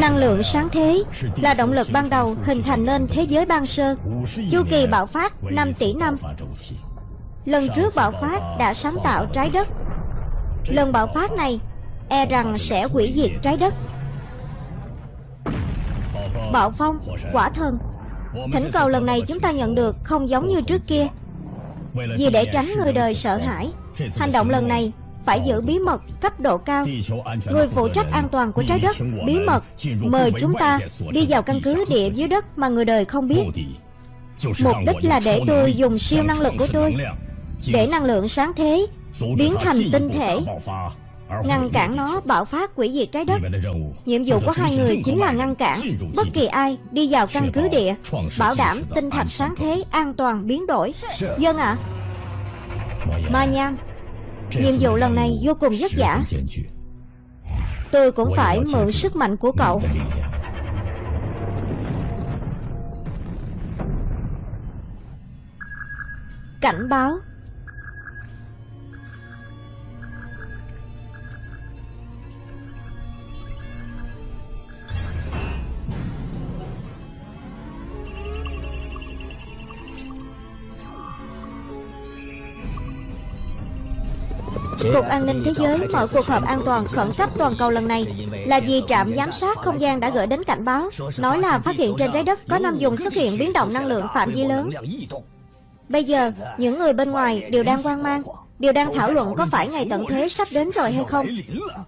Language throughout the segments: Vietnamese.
Năng lượng sáng thế là động lực ban đầu hình thành nên thế giới ban sơ. Chu kỳ bạo phát 5 tỷ năm. Lần trước bạo phát đã sáng tạo trái đất. Lần bạo phát này e rằng sẽ hủy diệt trái đất. Bạo phong, quả thần. Thỉnh cầu lần này chúng ta nhận được không giống như trước kia. Vì để tránh người đời sợ hãi Hành động lần này phải giữ bí mật cấp độ cao. Người phụ trách an toàn của trái đất Bí mật Mời chúng ta đi vào căn cứ địa dưới đất mà người đời không biết. Mục đích là để tôi dùng siêu năng lực của tôi Để năng lượng sáng thế Biến thành tinh thể. Ngăn cản nó bạo phát quỷ diệt trái đất. Nhiệm vụ của hai người chính là ngăn cản Bất kỳ ai đi vào căn cứ địa Bảo đảm tinh thạch sáng thế an toàn biến đổi. Dân ạ. À? Ma Nham Nhiệm vụ lần này vô cùng vất vả Tôi cũng phải mượn sức mạnh của cậu. Cảnh báo Cục An ninh Thế giới mở cuộc họp an toàn khẩn cấp toàn cầu lần này là vì trạm giám sát không gian đã gửi đến cảnh báo nói là phát hiện trên trái đất có năm dùng xuất hiện biến động năng lượng phạm vi lớn. Bây giờ, những người bên ngoài đều đang hoang mang Điều đang thảo luận có phải ngày tận thế sắp đến rồi hay không?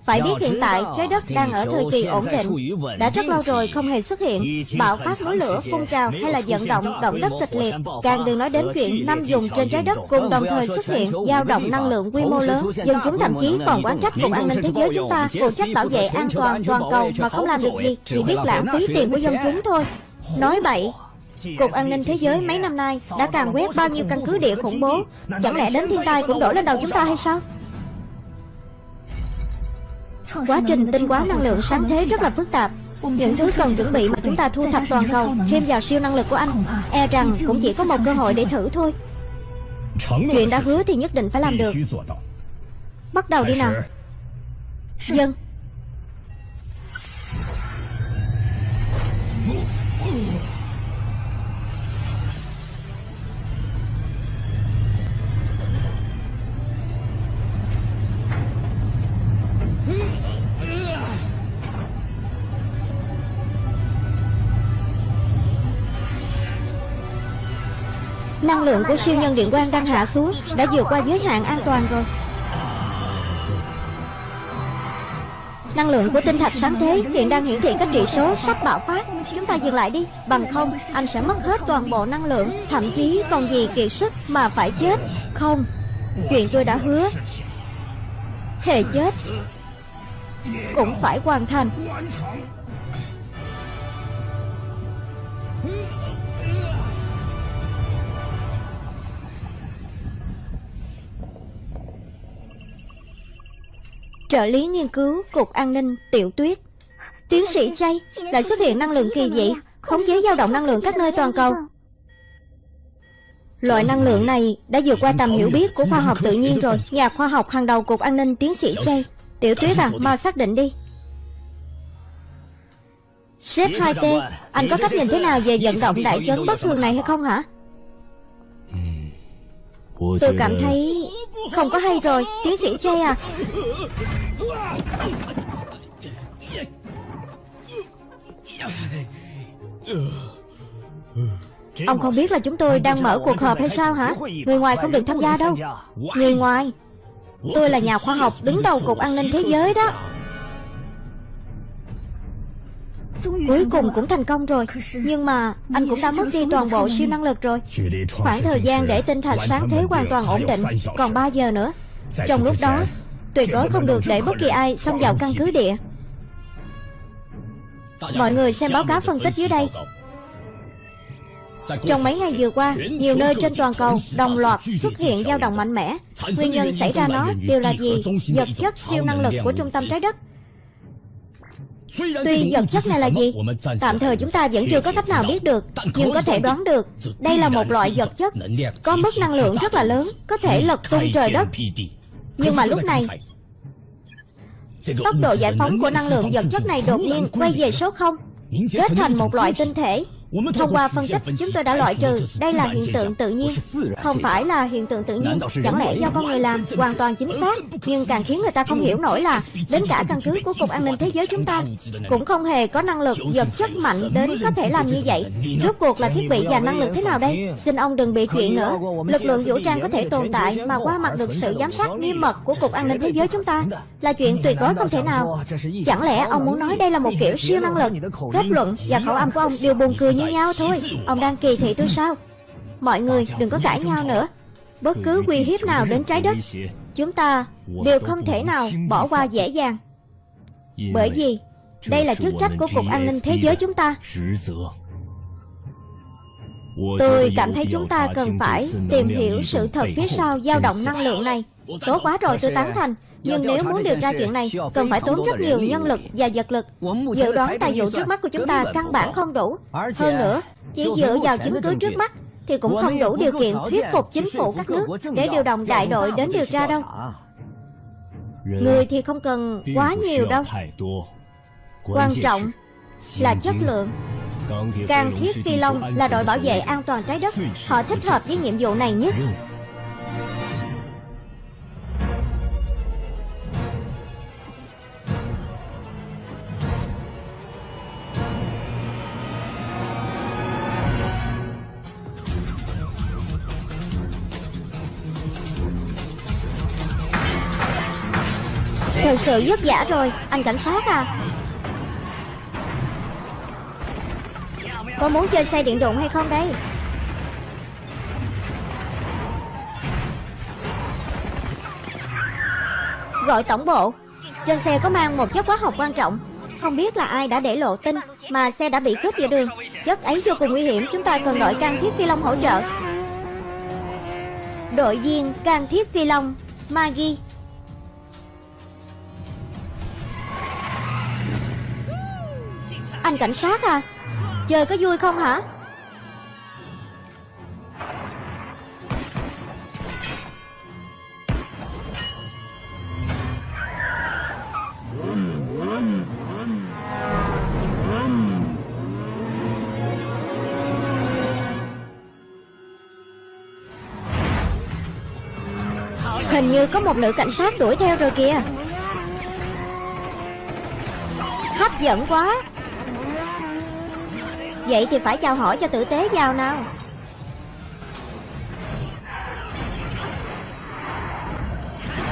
Phải biết hiện tại trái đất đang ở thời kỳ ổn định. Đã rất lâu rồi không hề xuất hiện. Bạo phát núi lửa phun trào hay là vận động động đất kịch liệt Càng đừng nói đến chuyện năm dùng trên trái đất cùng đồng thời xuất hiện. dao động năng lượng quy mô lớn Dân chúng thậm chí còn quán trách Cục An ninh Thế giới chúng ta. Phụ trách bảo vệ an toàn toàn cầu mà không làm được gì Chỉ biết lãng phí tiền của dân chúng thôi. Nói bậy Cục An ninh Thế giới mấy năm nay đã càng quét bao nhiêu căn cứ địa khủng bố? Chẳng lẽ đến thiên tai cũng đổ lên đầu chúng ta hay sao? Quá trình tinh hóa năng lượng sáng thế rất là phức tạp. Những thứ cần chuẩn bị mà chúng ta thu thập toàn cầu, Thêm vào siêu năng lực của anh E rằng cũng chỉ có một cơ hội để thử thôi. Chuyện đã hứa thì nhất định phải làm được. Bắt đầu đi nào. Dân Năng lượng của siêu nhân điện quang đang hạ xuống, Đã vượt qua giới hạn an toàn rồi. Năng lượng của tinh thạch sáng thế hiện đang hiển thị các trị số sắp bạo phát. Chúng ta dừng lại đi. Bằng không, anh sẽ mất hết toàn bộ năng lượng, Thậm chí còn gì kiệt sức mà phải chết. Không, Chuyện tôi đã hứa. Thề chết Cũng phải hoàn thành. Trợ lý nghiên cứu Cục An ninh Tiểu Tuyết Tiến sĩ Chay lại xuất hiện năng lượng kỳ dị Khống chế dao động năng lượng các nơi toàn cầu. Loại năng lượng này đã vượt qua tầm hiểu biết của khoa học tự nhiên rồi. Nhà khoa học hàng đầu Cục An ninh Tiến sĩ Chay Tiểu Tuyết à, mau xác định đi. Sếp 2T, anh có cách nhìn thế nào về vận động đại chấn bất thường này hay không hả? Tôi cảm thấy không có hay rồi, Tiến sĩ che à. Ông không biết là chúng tôi đang mở cuộc họp hay sao hả? Người ngoài không được tham gia đâu. Người ngoài, Tôi là nhà khoa học đứng đầu Cục An ninh Thế giới đó. Cuối cùng cũng thành công rồi. Nhưng mà anh cũng đã mất đi toàn bộ siêu năng lực rồi. Khoảng thời gian để tinh thạch sáng thế hoàn toàn ổn định. Còn 3 giờ nữa Trong lúc đó Tuyệt đối không được để bất kỳ ai xông vào căn cứ địa. Mọi người xem báo cáo phân tích dưới đây. trong mấy ngày vừa qua, nhiều nơi trên toàn cầu đồng loạt xuất hiện dao động mạnh mẽ. Nguyên nhân xảy ra nó đều là gì? Vật chất siêu năng lực của trung tâm trái đất Tuy vật chất này là gì Tạm thời chúng ta vẫn chưa có cách nào biết được Nhưng có thể đoán được Đây là một loại vật chất Có mức năng lượng rất là lớn Có thể lật tung trời đất. Nhưng mà lúc này Tốc độ giải phóng của năng lượng vật chất này đột nhiên quay về số 0 Kết thành một loại tinh thể Thông qua phân tích chúng tôi đã loại trừ, Đây là hiện tượng tự nhiên, Không phải là hiện tượng tự nhiên. Chẳng lẽ do con người làm Hoàn toàn chính xác, Nhưng càng khiến người ta không hiểu nổi là Đến cả căn cứ của Cục An ninh Thế giới chúng ta Cũng không hề có năng lực vật chất mạnh đến có thể làm như vậy. Rốt cuộc là thiết bị và năng lực thế nào đây? Xin ông đừng bị chuyện nữa. Lực lượng vũ trang có thể tồn tại Mà qua mặt được sự giám sát nghiêm mật của Cục An ninh Thế giới chúng ta Là chuyện tuyệt đối không thể nào. Chẳng lẽ ông muốn nói đây là một kiểu siêu năng lực? Kết luận và khẩu âm của ông đều buồn cười như nhau thôi. Ông đang kỳ thị tôi sao? Mọi người đừng có cãi nhau nữa. Bất cứ uy hiếp nào đến trái đất Chúng ta đều không thể nào bỏ qua dễ dàng. Bởi vì Đây là chức trách của Cục An ninh Thế giới chúng ta. Tôi cảm thấy chúng ta cần phải tìm hiểu sự thật phía sau dao động năng lượng này. Tốt quá rồi tôi tán thành nhưng nếu muốn điều tra chuyện này Cần phải tốn rất nhiều nhân lực và vật lực. Dự đoán tài vụ trước mắt của chúng ta căn bản không đủ. Hơn nữa Chỉ dựa vào chứng cứ trước mắt Thì cũng không đủ điều kiện thuyết phục chính phủ các nước Để điều động đại đội đến điều tra đâu. Người thì không cần quá nhiều đâu. Quan trọng là chất lượng. Càng thiết phi long là đội bảo vệ an toàn trái đất. Họ thích hợp với nhiệm vụ này nhất sự vất vả rồi. Anh cảnh sát à. Có muốn chơi xe điện đụng hay không đây? Gọi tổng bộ. Trên xe có mang một chất hóa học quan trọng. Không biết là ai đã để lộ tin Mà xe đã bị cướp giữa đường. Chất ấy vô cùng nguy hiểm. Chúng ta cần gọi can thiết phi long hỗ trợ. Đội viên can thiết phi long Maggie. Anh cảnh sát à? Chơi có vui không hả? Hình như có một nữ cảnh sát đuổi theo rồi kìa. Hấp dẫn quá. Vậy thì phải chào hỏi cho tử tế vào nào?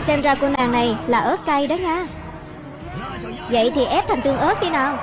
Xem ra cô nàng này là ớt cay đó nha. Vậy thì ép thành tương ớt đi nào.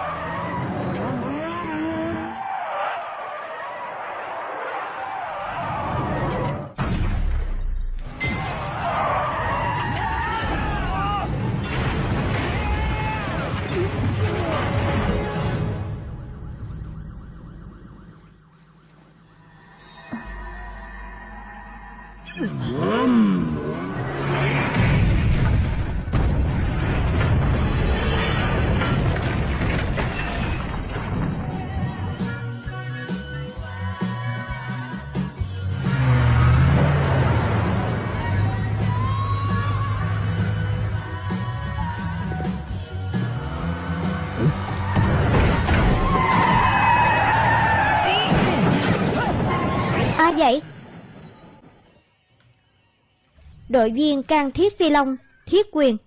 Đội viên can thiết phi long, Thiết quyền.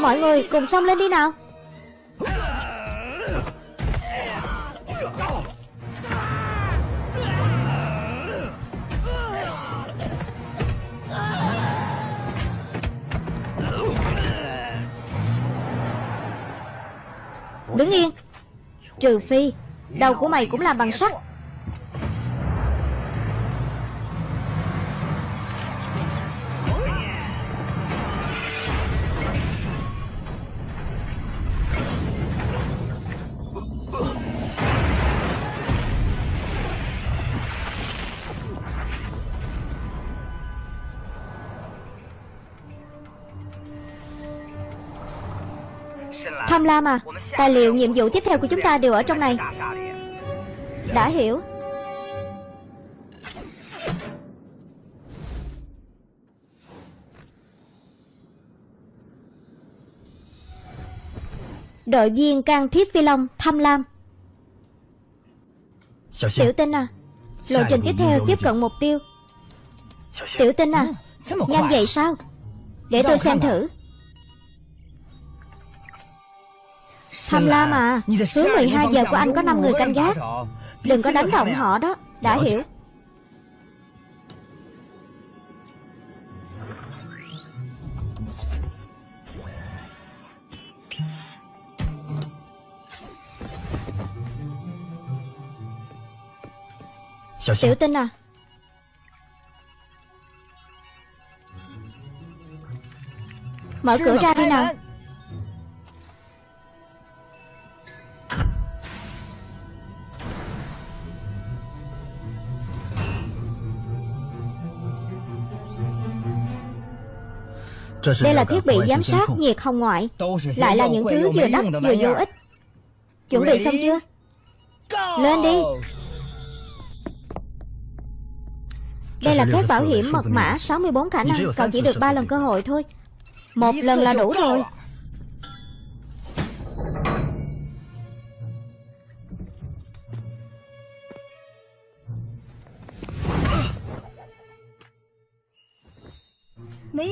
Mọi người cùng xông lên đi nào. Đứng yên. Trừ phi, Đầu của mày cũng làm bằng sắt. tham lam à? Tài liệu nhiệm vụ tiếp theo của chúng ta đều ở trong này. Đã hiểu. Đội viên can thiết phi long tham lam. À, Tiểu tinh à Lộ trình tiếp theo tiếp cận mục tiêu. Tiểu tinh à Nhanh vậy sao? Để tôi xem thử. Tham lam à Hướng 12 giờ của anh có 5 người canh gác. Đừng có đánh động họ đó Đã hiểu. Tiểu tinh à. Mở cửa ra đi nào Đây là thiết bị giám sát nhiệt hồng ngoại. Lại là những thứ vừa đắt vừa vô ích Chuẩn bị xong chưa? Lên đi. Đây là thép bảo hiểm mật mã 64 khả năng Cậu chỉ được 3 lần cơ hội thôi. Một lần là đủ rồi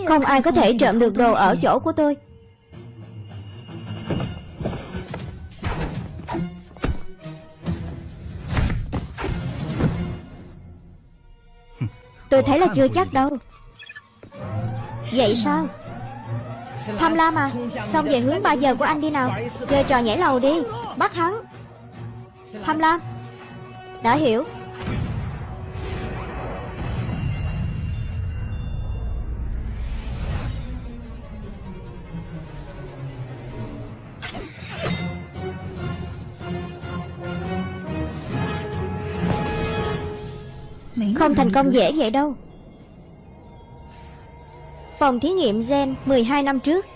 Không ai có thể trộm được đồ ở chỗ của tôi. Tôi thấy là chưa chắc đâu. Vậy sao? Tham lam à? Xong về hướng 3 giờ của anh đi nào. Chơi trò nhảy lầu đi. Bắt hắn. Tham lam. Đã hiểu Không thành công dễ vậy đâu. Phòng thí nghiệm gen 12 năm trước.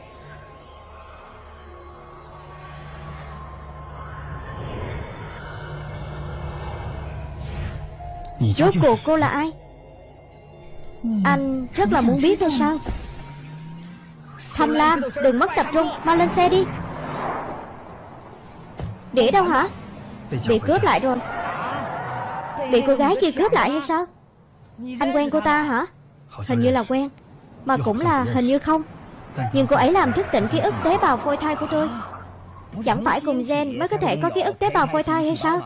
Rốt cuộc cô là ai? Anh rất là muốn biết hay sao? Tham lam Đừng mất tập trung Mau lên xe đi. Đĩa đâu hả? Bị cướp lại rồi. Bị cô gái kia cướp lại hay sao Anh quen cô ta hả? Hình như là quen. Mà cũng là hình như không. Nhưng cô ấy làm thức tỉnh ký ức tế bào phôi thai của tôi. Chẳng phải cùng gen mới có thể có ký ức tế bào phôi thai hay sao?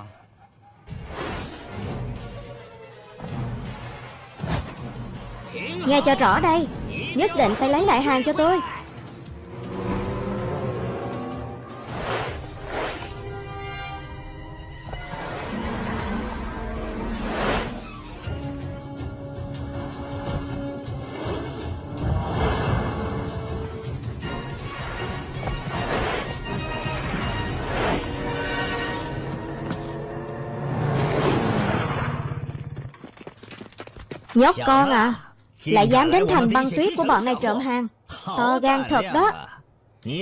Nghe cho rõ đây. Nhất định phải lấy lại hàng cho tôi Nhóc con à Lại dám đến thành băng tuyết của bọn này trộm hàng. To gan thật đó.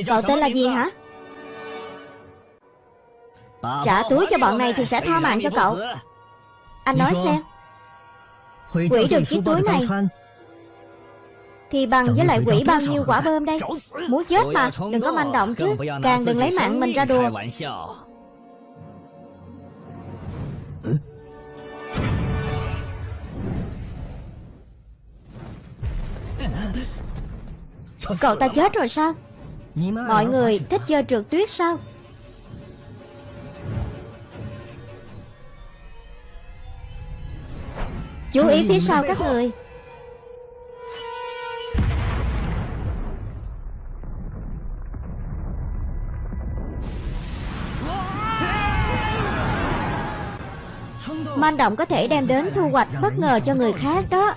Cậu tên là gì hả? Trả túi cho bọn này thì sẽ tha mạng cho cậu. Anh nói xem. Quỷ được chiếc túi này Thì bằng với lại quỷ bao nhiêu quả bơm đây? Muốn chết mà Đừng có manh động chứ. Càng đừng lấy mạng mình ra đùa Cậu ta chết rồi sao? Mọi người thích chơi trượt tuyết sao? Chú ý phía sau các người. Manh động có thể đem đến thu hoạch bất ngờ cho người khác đó.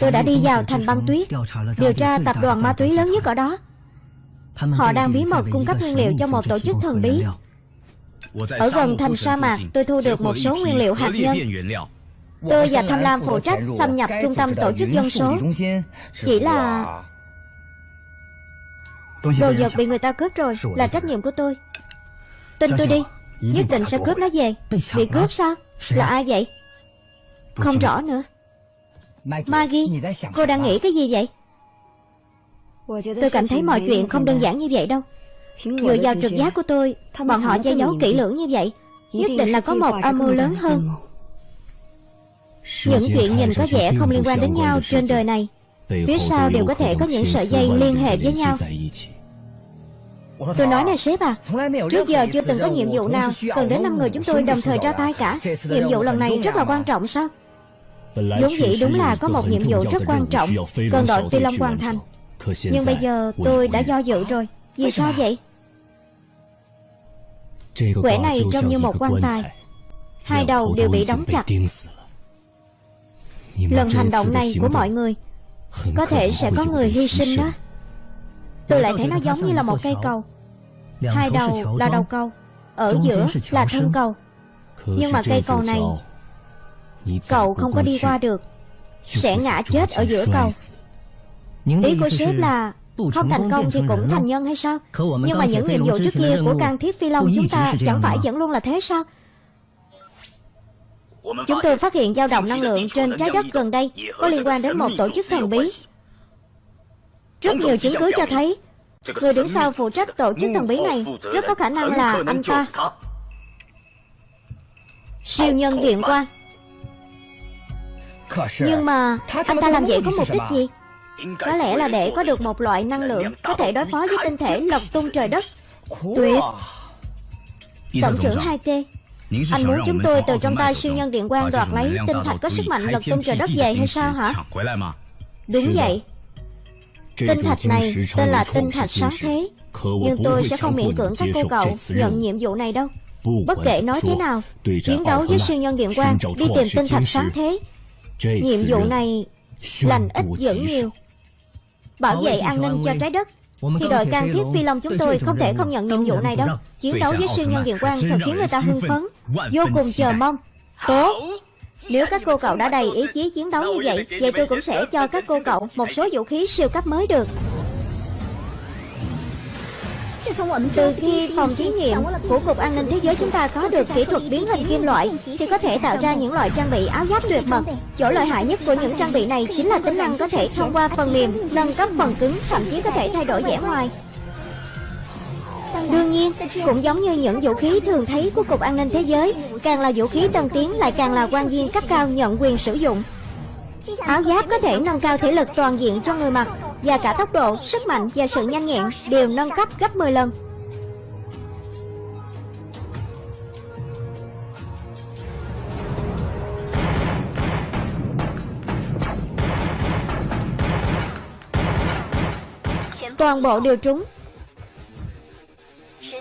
Tôi đã đi vào thành băng tuyết Điều tra tập đoàn ma túy lớn nhất ở đó. Họ đang bí mật cung cấp nguyên liệu cho một tổ chức thần bí. Ở gần thành sa mạc Tôi thu được một số nguyên liệu hạt nhân. Tôi và Tham Lam phụ trách xâm nhập trung tâm tổ chức dân số. Chỉ là Đồ vật bị người ta cướp rồi Là trách nhiệm của tôi. Tin tôi đi. Nhất định sẽ cướp nó về. Bị cướp sao? Là ai vậy? Không rõ. nữa Maggie Cô đang nghĩ cái gì vậy? Tôi cảm thấy mọi chuyện không đơn giản như vậy đâu. Dựa vào trực giác của tôi Bọn họ che giấu kỹ lưỡng như vậy Nhất định là có một âm mưu lớn hơn. Những chuyện nhìn có vẻ không liên quan đến nhau trên đời này Phía sau đều có thể có những sợi dây liên hệ với nhau. Tôi nói này sếp à Trước giờ chưa từng có nhiệm vụ nào Cần đến 5 người chúng tôi đồng thời ra tay cả. Nhiệm vụ lần này rất là quan trọng sao vốn dĩ đúng là có một nhiệm vụ rất quan trọng Cần đội Phi Long hoàn thành Nhưng bây giờ tôi đã do dự rồi. Vì sao vậy? Quẻ này trông như một quan tài. Hai đầu đều bị đóng chặt. Lần hành động này của mọi người Có thể sẽ có người hy sinh đó. Tôi lại thấy nó giống như là một cây cầu. Hai đầu là đầu cầu. Ở giữa là thân cầu. Nhưng mà cây cầu này Cậu không có đi qua được. Sẽ ngã chết ở giữa cầu Ý của sếp là Không thành công thì cũng thành nhân hay sao? Nhưng mà những nhiệm vụ trước kia của can thiếp phi long chúng ta Chẳng phải vẫn luôn là thế sao? Chúng tôi phát hiện dao động năng lượng trên trái đất gần đây Có liên quan đến một tổ chức thần bí. Rất nhiều chứng cứ cho thấy Người đứng sau phụ trách tổ chức thần bí này Rất có khả năng là anh ta. Siêu nhân điện quang Nhưng mà Anh ta làm vậy có mục đích gì? Có lẽ là để có được một loại năng lượng Có thể đối phó với tinh thể lật tung trời đất. Tuyệt. Tổng trưởng 2T Anh muốn chúng tôi từ trong tay siêu nhân điện quang đoạt lấy tinh thạch có sức mạnh lật tung trời đất về hay sao hả? Đúng vậy. Tinh thạch này tên là tinh thạch sáng thế. Nhưng tôi sẽ không miễn cưỡng các cô cậu nhận nhiệm vụ này đâu. Bất kể nói thế nào Chiến đấu với siêu nhân điện quang Đi tìm tinh thạch sáng thế Nhiệm vụ này lành ít dữ nhiều. Bảo vệ an ninh cho trái đất. Thì đội can thiết phi long chúng tôi không thể không nhận nhiệm vụ này đâu. Chiến đấu với siêu nhân điện quang thật khiến người ta hưng phấn. Vô cùng chờ mong. Tốt nếu các cô cậu đã đầy ý chí chiến đấu như vậy Vậy tôi cũng sẽ cho các cô cậu một số vũ khí siêu cấp mới được từ khi phòng thí nghiệm của Cục An ninh Thế giới chúng ta có được kỹ thuật biến hình kim loại Thì có thể tạo ra những loại trang bị áo giáp tuyệt mật. Chỗ lợi hại nhất của những trang bị này chính là tính năng có thể thông qua phần mềm Nâng cấp phần cứng, thậm chí có thể thay đổi vẻ ngoài. Đương nhiên, cũng giống như những vũ khí thường thấy của Cục An ninh Thế giới Càng là vũ khí tân tiến lại càng là quan viên cấp cao nhận quyền sử dụng Áo giáp có thể nâng cao thể lực toàn diện cho người mặc Và cả tốc độ, sức mạnh và sự nhanh nhẹn đều nâng cấp gấp 10 lần. Toàn bộ đều trúng.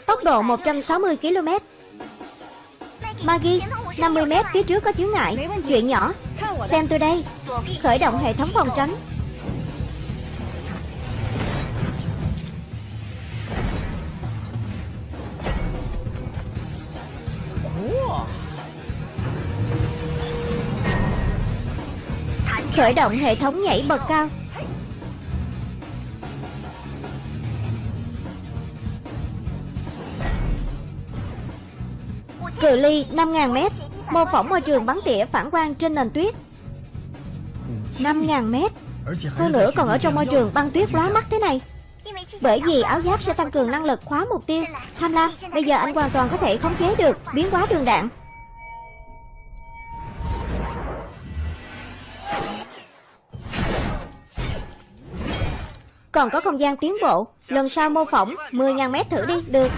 Tốc độ 160 km Maggie 50 mét phía trước có chướng ngại, Chuyện nhỏ. Xem tôi đây, Khởi động hệ thống phòng tránh. Khởi động hệ thống nhảy bậc cao. Cự ly 5.000 mét. Mô phỏng môi trường bắn tỉa phản quang trên nền tuyết. 5.000 mét. Hơn nữa còn ở trong môi trường băng tuyết lóa mắt thế này. Bởi vì áo giáp sẽ tăng cường năng lực khóa mục tiêu. Tham lam, Bây giờ anh hoàn toàn có thể khống chế được Biến hóa đường đạn. Còn có không gian tiến bộ. Lần sau mô phỏng 10.000 mét thử đi, Được.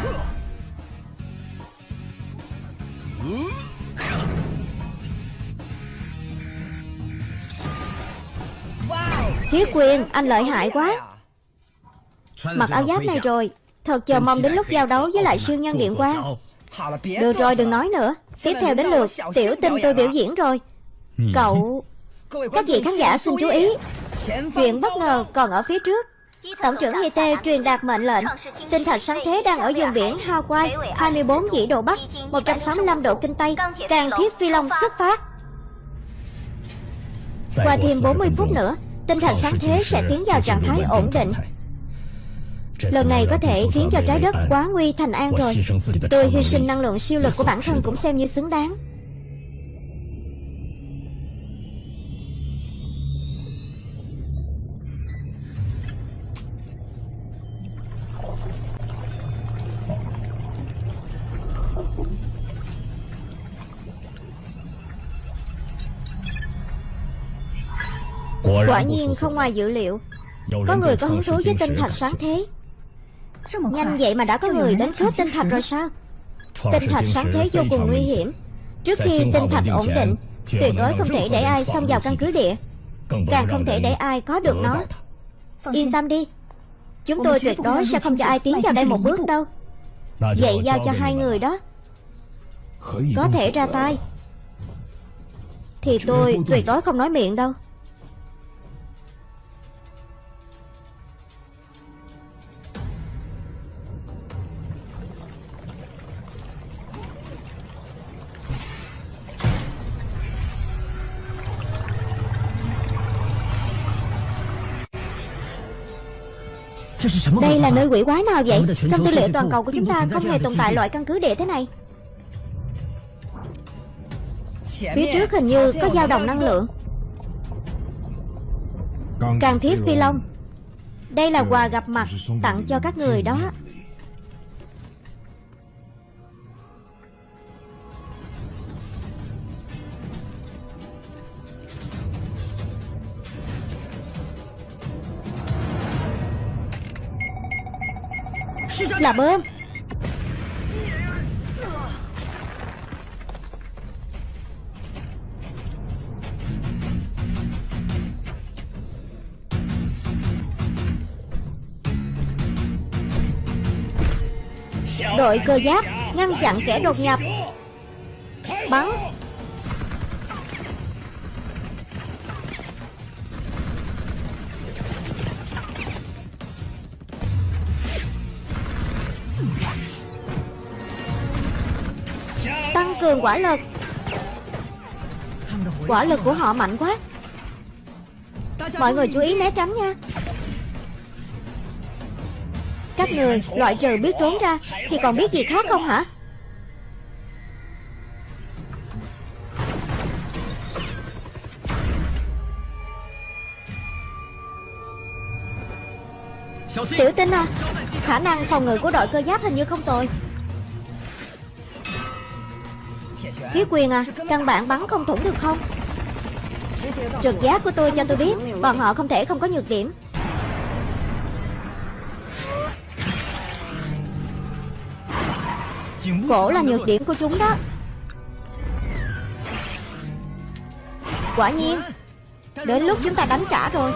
Thiết quyền anh lợi hại quá. Mặc áo giáp này rồi, Thật chờ mong đến lúc giao đấu với lại siêu nhân điện quang. Được rồi, đừng nói nữa, Tiếp theo đến lượt, tiểu tinh tôi biểu diễn rồi. Cậu, Các vị khán giả xin chú ý. Chuyện bất ngờ còn ở phía trước. Tổng trưởng Y Tê truyền đạt mệnh lệnh. Tinh thạch sáng thế đang ở vùng biển Hawaii 24 dĩ độ Bắc 165 độ Kinh Tây Càng thiết phi long xuất phát. Qua thêm 40 phút nữa Tinh thạch sáng thế sẽ tiến vào trạng thái ổn định. Lần này có thể khiến cho trái đất quá nguy thành an rồi. Tôi hy sinh năng lượng siêu lực của bản thân cũng xem như xứng đáng Quả nhiên không ngoài dự liệu. Có người có hứng thú với tinh thạch sáng thế. Nhanh vậy mà đã có người đến cướp tinh thạch rồi sao? Tinh thạch sáng thế vô cùng nguy hiểm. Trước khi tinh thạch ổn định Tuyệt đối không thể để ai xông vào căn cứ địa. Càng không thể để ai có được nó. Yên tâm đi. Chúng tôi tuyệt đối sẽ không cho ai tiến vào đây một bước đâu. Vậy giao cho hai người đó Có thể ra tay Thì tôi tuyệt đối không nói miệng đâu Đây là nơi quỷ quái nào vậy? Trong tư liệu toàn cầu của chúng ta không hề tồn tại loại căn cứ địa thế này. Phía trước hình như có dao động năng lượng. Càng thiết phi long. Đây là quà gặp mặt tặng cho các người đó Là bơm. Đội cơ giáp ngăn chặn kẻ đột nhập. Bắn. Cường quả lực. Quả lực của họ mạnh quá. Mọi người chú ý né tránh nha. Các người, loại trừ biết trốn ra, Thì còn biết gì khác không hả? Tiểu tinh à Khả năng phòng ngự của đội cơ giáp hình như không tồi. Khí quyền à Căn bản bắn không thủng được không? Trực giác của tôi cho tôi biết, Bọn họ không thể không có nhược điểm. Cổ là nhược điểm của chúng đó. Quả nhiên, Đến lúc chúng ta đánh trả rồi.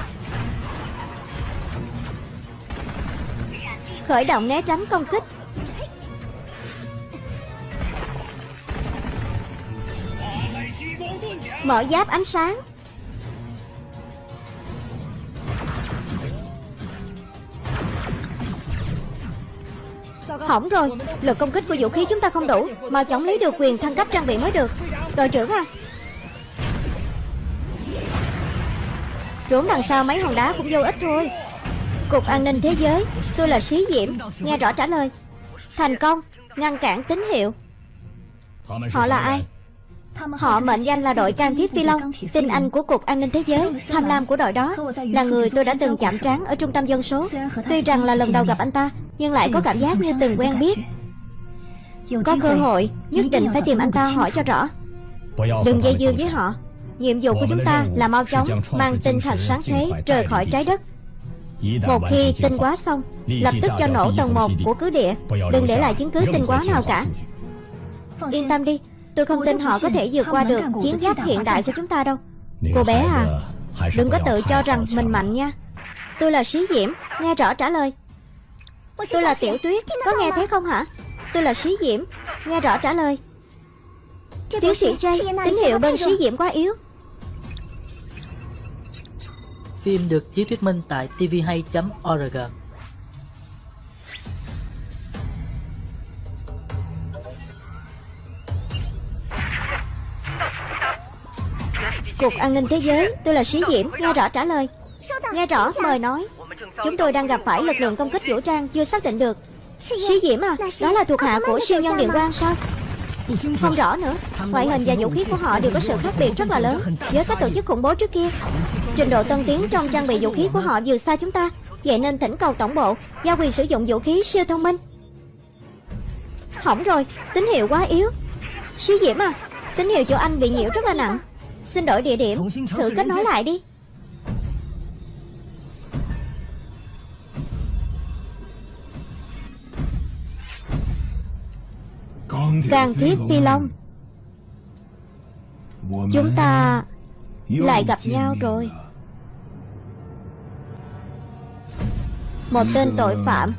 Khởi động né tránh công kích. Mở giáp ánh sáng. Hỏng rồi, Lực công kích của vũ khí chúng ta không đủ Mà chống lấy được quyền thăng cấp trang bị mới được. Đội trưởng à. Trốn đằng sau mấy hòn đá cũng vô ích thôi. Cục an ninh thế giới, Tôi là xí Diễm, Nghe rõ trả lời. Thành công, Ngăn cản tín hiệu. Họ là ai? Họ mệnh danh là đội can thiết phi long Tinh anh của Cục An ninh Thế giới, Tham lam của đội đó. Là người tôi đã từng chạm trán ở trung tâm dân số. Tuy rằng là lần đầu gặp anh ta, Nhưng lại có cảm giác như từng quen biết. Có cơ hội, Nhất định phải tìm anh ta hỏi cho rõ. Đừng dây dưa với họ. Nhiệm vụ của chúng ta là mau chóng Mang tinh thạch sáng thế rời khỏi trái đất. Một khi tinh quá xong, Lập tức cho nổ tầng 1 của cứ địa. Đừng để lại chứng cứ tinh quá nào cả. Yên tâm đi Tôi không tin họ có thể vượt qua được chiến giáp hiện đại của chúng ta đâu. Cô bé à Đừng có tự cho rằng mình mạnh nha. Tôi là Sĩ Diễm Nghe rõ trả lời. Tôi là Tiểu Tuyết Có nghe thấy không hả? Tôi là Sĩ Diễm Nghe rõ trả lời. Tiến sĩ Jay Tín hiệu bên Sĩ Diễm quá yếu. Phim được chiếu thuyết minh tại tv2.org Cục an ninh thế giới Tôi là Sĩ Diễm Nghe rõ trả lời. Nghe rõ mời nói. Chúng tôi đang gặp phải lực lượng công kích vũ trang Chưa xác định được. Sĩ Diễm à Đó là thuộc hạ của siêu nhân điện quang sao? Không rõ nữa. Ngoại hình và vũ khí của họ đều có sự khác biệt rất là lớn Với các tổ chức khủng bố trước kia. Trình độ tân tiến trong trang bị vũ khí của họ vượt xa chúng ta. Vậy nên thỉnh cầu tổng bộ Giao quyền sử dụng vũ khí siêu thông minh. Hỏng rồi Tín hiệu quá yếu. Sĩ Diễm à Tín hiệu chỗ anh bị nhiễu rất là nặng Xin đổi địa điểm. Thử kết nối lại đi. Càng thiết phi long. Chúng ta lại gặp nhau rồi. Một tên tội phạm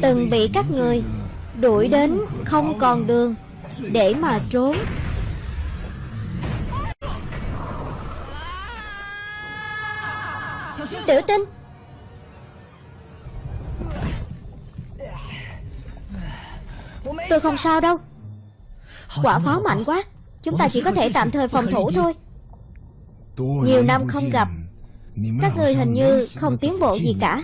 Từng bị các người đuổi đến không còn đường Để mà trốn. Tiểu tinh Tôi không sao đâu. Quả pháo mạnh quá. Chúng ta chỉ có thể tạm thời phòng thủ thôi. Nhiều năm không gặp. Các người hình như không tiến bộ gì cả.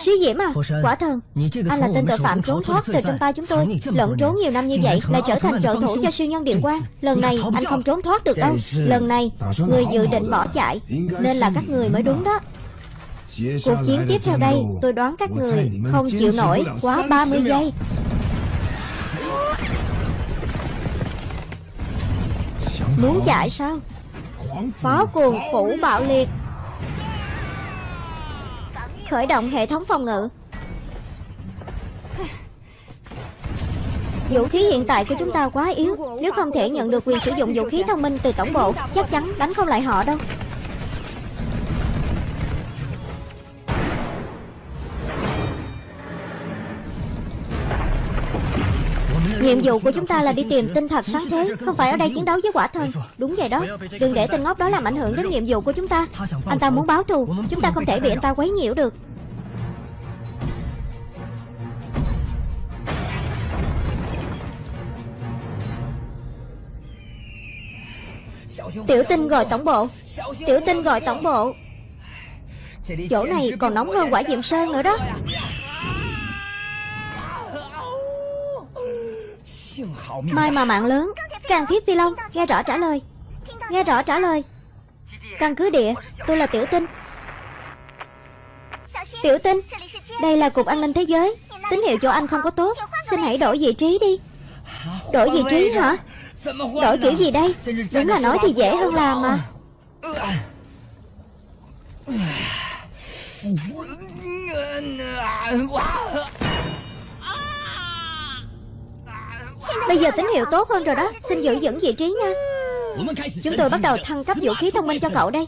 Sĩ Diễm à Quả thần Anh là tên tội phạm trốn thoát từ trong tay chúng tôi. Lẫn trốn nhiều năm như vậy Lại trở thành trợ thủ cho siêu nhân điện quang Lần này anh không trốn thoát được đâu. Lần này Người dự định bỏ chạy Nên là các người mới đúng đó. Cuộc chiến tiếp theo đây Tôi đoán các người không chịu nổi quá 30 giây. Muốn chạy sao? Pháo cuồng phủ bạo liệt Khởi động hệ thống phòng ngự. Vũ khí hiện tại của chúng ta quá yếu, Nếu không thể nhận được quyền sử dụng vũ khí thông minh từ tổng bộ, Chắc chắn đánh không lại họ đâu. Nhiệm vụ của chúng ta là đi tìm tinh thạch sáng thế, Không phải ở đây chiến đấu với quả thần. Đúng vậy đó. Đừng để tên ngốc đó làm ảnh hưởng đến nhiệm vụ của chúng ta. Anh ta muốn báo thù. Chúng ta không thể bị anh ta quấy nhiễu được. Tiểu tinh gọi tổng bộ. Tiểu tinh gọi tổng bộ. Chỗ này còn nóng hơn quả diệm sơn nữa đó. Mai mà mạng lớn Càng thiết phi long Nghe rõ trả lời Nghe rõ trả lời Căn cứ địa Tôi là tiểu tinh Tiểu tinh Đây là cục an ninh thế giới Tín hiệu chỗ anh không có tốt Xin hãy đổi vị trí đi Đổi vị trí hả Đổi kiểu gì đây Đúng là nói thì dễ hơn làm mà Bây giờ tín hiệu tốt hơn rồi đó. Xin giữ vững vị trí nha. Chúng tôi bắt đầu thăng cấp vũ khí thông minh cho cậu đây.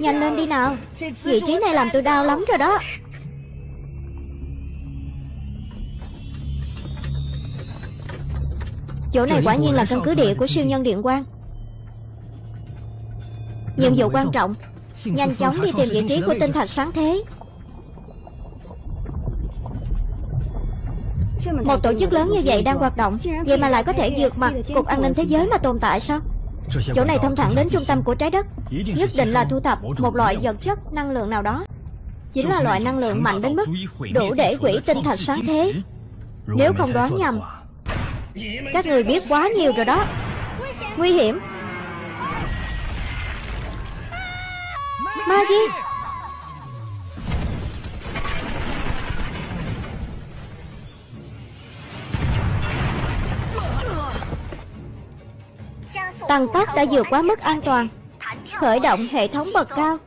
Nhanh lên đi nào. Vị trí này làm tôi đau lắm rồi đó. Chỗ này quả nhiên là căn cứ địa của siêu nhân điện quang. Nhiệm vụ quan trọng, Nhanh chóng đi tìm vị trí của tinh thạch sáng thế. Một tổ chức lớn như vậy đang hoạt động Vậy mà lại có thể vượt mặt Cục an ninh thế giới mà tồn tại sao? Chỗ này thông thẳng đến trung tâm của trái đất Nhất định là thu thập một loại vật chất năng lượng nào đó. Chính là loại năng lượng mạnh đến mức Đủ để quỷ tinh thạch sáng thế. Nếu không đoán nhầm Các người biết quá nhiều rồi đó. Nguy hiểm. Maggie Tăng tốc đã vượt quá mức an toàn. Khởi động hệ thống bậc cao.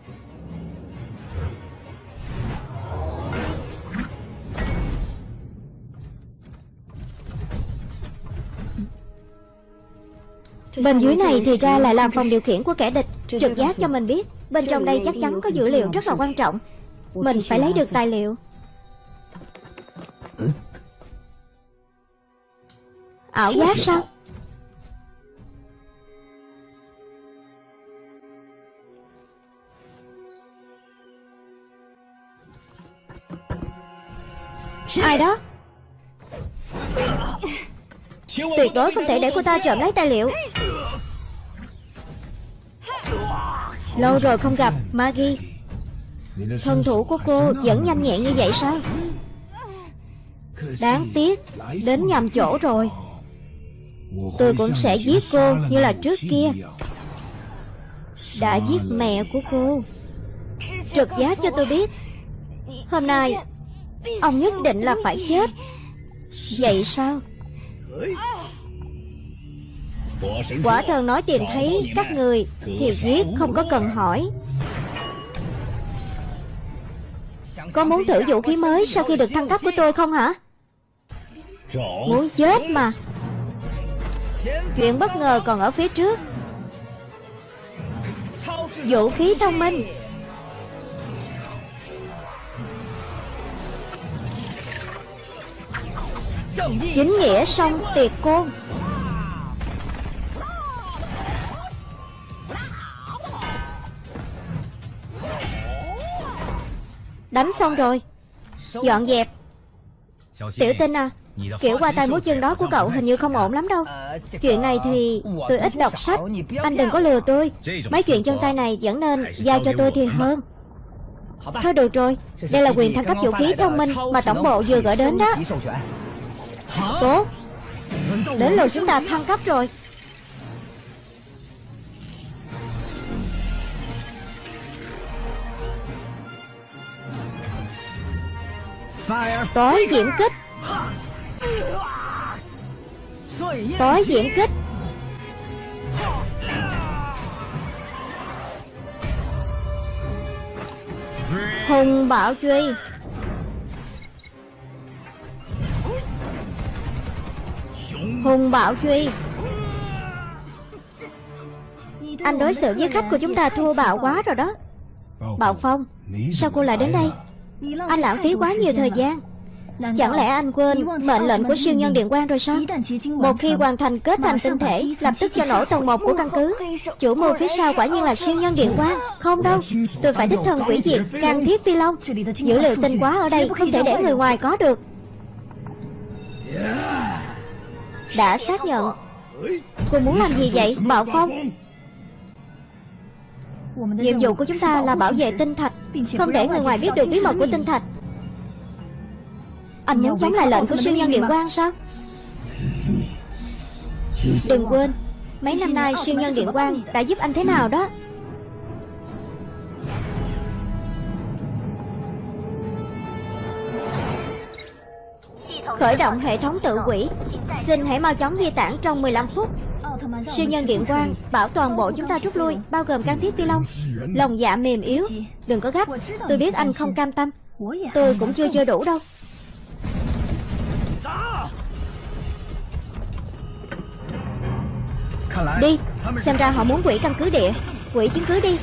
Bên dưới này thì ra là làm phòng điều khiển của kẻ địch. Trực giác cho mình biết Bên trong đây chắc chắn có dữ liệu rất là quan trọng. Mình phải lấy được tài liệu. Ảo giác sao Ai đó? Tuyệt đối không thể để cô ta trộm lấy tài liệu. Lâu rồi không gặp, Maggie. Thân thủ của cô vẫn nhanh nhẹn như vậy sao? Đáng tiếc, Đến nhầm chỗ rồi. Tôi cũng sẽ giết cô như là trước kia. Đã giết mẹ của cô. Trực giác cho tôi biết. Hôm nay Ông nhất định là phải chết. Vậy sao? Quả thần nói tìm thấy các người Thì giết không có cần hỏi. Có muốn thử vũ khí mới Sau khi được thăng cấp của tôi không hả? Muốn chết mà. Chuyện bất ngờ còn ở phía trước. Vũ khí thông minh. Chính nghĩa song tuyệt côn Đánh xong rồi. Dọn dẹp. Tiểu tinh à Kiểu qua tay múa chân đó của cậu hình như không ổn lắm đâu. Chuyện này thì tôi ít đọc sách. Anh đừng có lừa tôi. Mấy chuyện chân tay này vẫn nên giao cho tôi thì hơn. Thôi được rồi. Đây là quyền thăng cấp vũ khí thông minh Mà tổng bộ vừa gửi đến đó. Tốt. Đến lượt chúng ta thăng cấp rồi. Tối diễm kích. Tối diễm kích. Hùng bảo truy. Hùng bảo truy Anh đối xử với khách của chúng ta thua bạo quá rồi đó. Bảo Phong, Sao cô lại đến đây? Anh lãng phí quá nhiều thời gian. Chẳng lẽ anh quên mệnh lệnh của siêu nhân điện quan rồi sao? Một khi hoàn thành kết thành tinh thể, Lập tức cho nổ tầng 1 của căn cứ. Chủ mưu phía sau quả nhiên là siêu nhân điện quan. Không đâu, Tôi phải đích thân quỷ diệt Càng thiết phi long. Dữ liệu tinh quá ở đây Không thể để người ngoài có được. Đã xác nhận. Cô muốn làm gì vậy? Bảo Phong Nhiệm vụ của chúng ta là bảo vệ tinh thạch, Không để người ngoài biết được bí mật của tinh thạch. Anh muốn chống lại lệnh của siêu nhân điện quan sao? Đừng quên, Mấy năm nay siêu nhân điện quan đã giúp anh thế nào đó? Khởi động hệ thống tự quỷ. Xin hãy mau chóng di tản trong 15 phút. Siêu nhân điện quang Bảo toàn bộ chúng ta rút lui, Bao gồm can thiết phi long. Lòng dạ mềm yếu, Đừng có gấp. Tôi biết anh không cam tâm. Tôi cũng chưa chơi đủ đâu. Đi, Xem ra họ muốn quỷ căn cứ địa, Quỷ chứng cứ đi.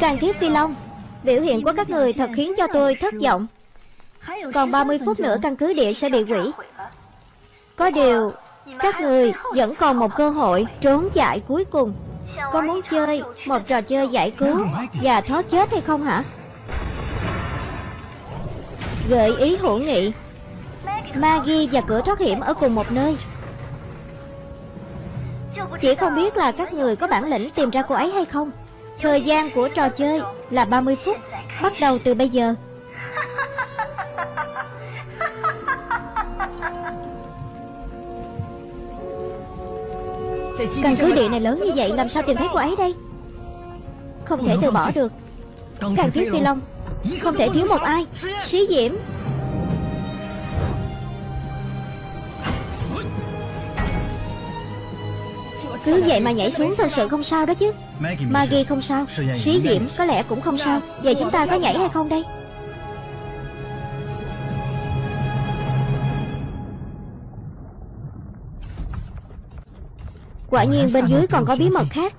Can thiết phi long, Biểu hiện của các người thật khiến cho tôi thất vọng. Còn 30 phút nữa căn cứ địa sẽ bị quỷ Có điều Các người vẫn còn một cơ hội trốn chạy cuối cùng. Có muốn chơi một trò chơi giải cứu Và thoát chết hay không hả? Gợi ý hữu nghị. Maggie và cửa thoát hiểm ở cùng một nơi. Chỉ không biết là các người có bản lĩnh tìm ra cô ấy hay không. Thời gian của trò chơi là 30 phút Bắt đầu từ bây giờ Căn cứ địa này lớn như vậy Làm sao tìm thấy cô ấy đây? Không thể từ bỏ được. Càng thiết phi long. Không thể thiếu một ai. Sĩ diễm. Cứ vậy mà nhảy xuống thật sự không sao đó chứ. Maggie không sao. Sĩ diễm có lẽ cũng không sao. Vậy chúng ta có nhảy hay không đây Quả nhiên bên dưới còn có bí mật khác.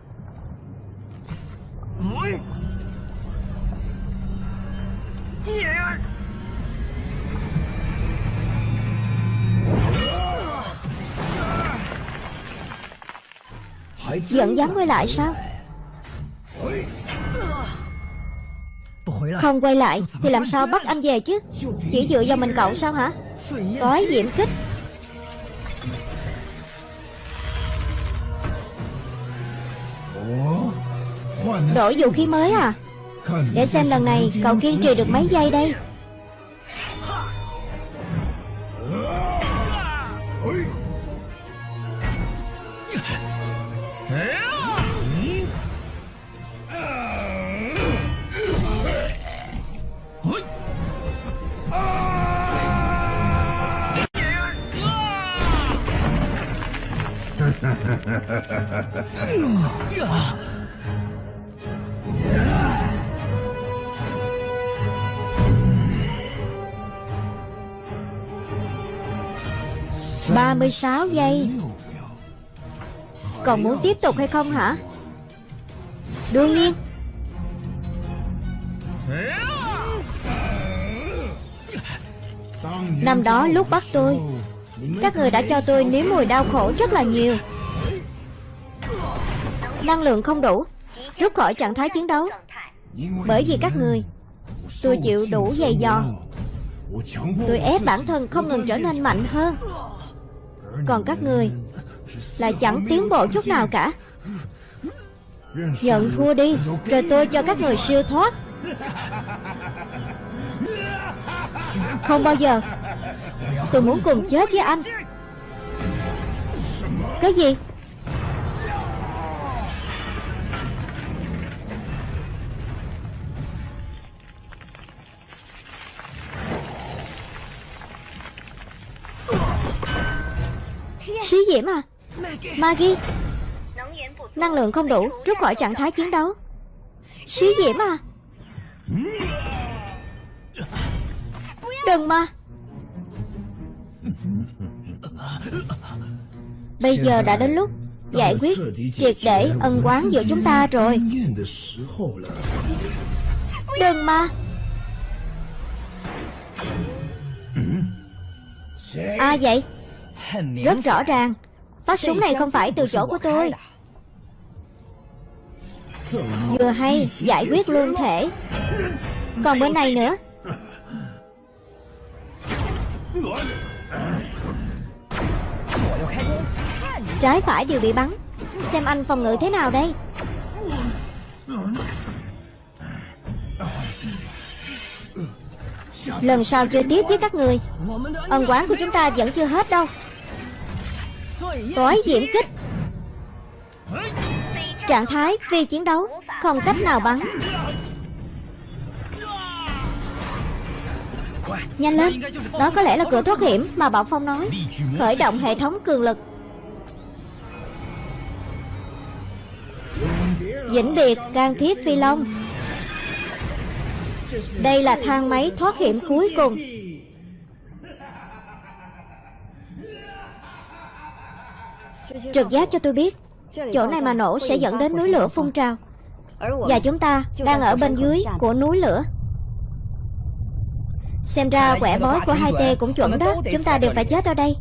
Vẫn dám quay lại sao? Không quay lại Thì làm sao bắt anh về chứ? Chỉ dựa vào mình cậu sao hả? Có diễm kích Đổi vũ khí mới à Để xem lần này cậu kiên trì được mấy giây đây Hey! 36 giây Còn muốn tiếp tục hay không hả? Đương nhiên Năm đó lúc bắt tôi các người đã cho tôi nếm mùi đau khổ rất là nhiều. Năng lượng không đủ, Rút khỏi trạng thái chiến đấu. Bởi vì các người, Tôi chịu đủ dày dò. Tôi ép bản thân không ngừng trở nên mạnh hơn. Còn các người Là chẳng tiến bộ chút nào cả. Nhận thua đi, Rồi tôi cho các người siêu thoát. Không bao giờ. Tôi muốn cùng chết với anh. Cái gì? Xí diễm à? Maggie? Năng lượng không đủ, Rút khỏi trạng thái chiến đấu. Xí diễm à? Đừng mà. Bây giờ đã đến lúc Giải quyết triệt để ân quán giữa chúng ta rồi. Đừng mà. À vậy? Rất rõ ràng. Phát súng này không phải từ chỗ của tôi. Vừa hay, giải quyết luôn thể. Còn bên này nữa. Trái phải đều bị bắn. Xem anh phòng ngự thế nào đây. Lần sau chơi tiếp với các người. Ân quán của chúng ta vẫn chưa hết đâu. Tối diễm kích. Trạng thái phi chiến đấu, Không cách nào bắn. Nhanh lên. Đó có lẽ là cửa thoát hiểm mà Bảo Phong nói. Khởi động hệ thống cường lực. Vĩnh biệt can thiết phi long. Đây là thang máy thoát hiểm cuối cùng. Trực giác cho tôi biết Chỗ này mà nổ sẽ dẫn đến núi lửa phun trào. Và chúng ta đang ở bên dưới của núi lửa Xem ra quẻ bói của hai t cũng chuẩn đó. Chúng ta đều phải chết ở đây.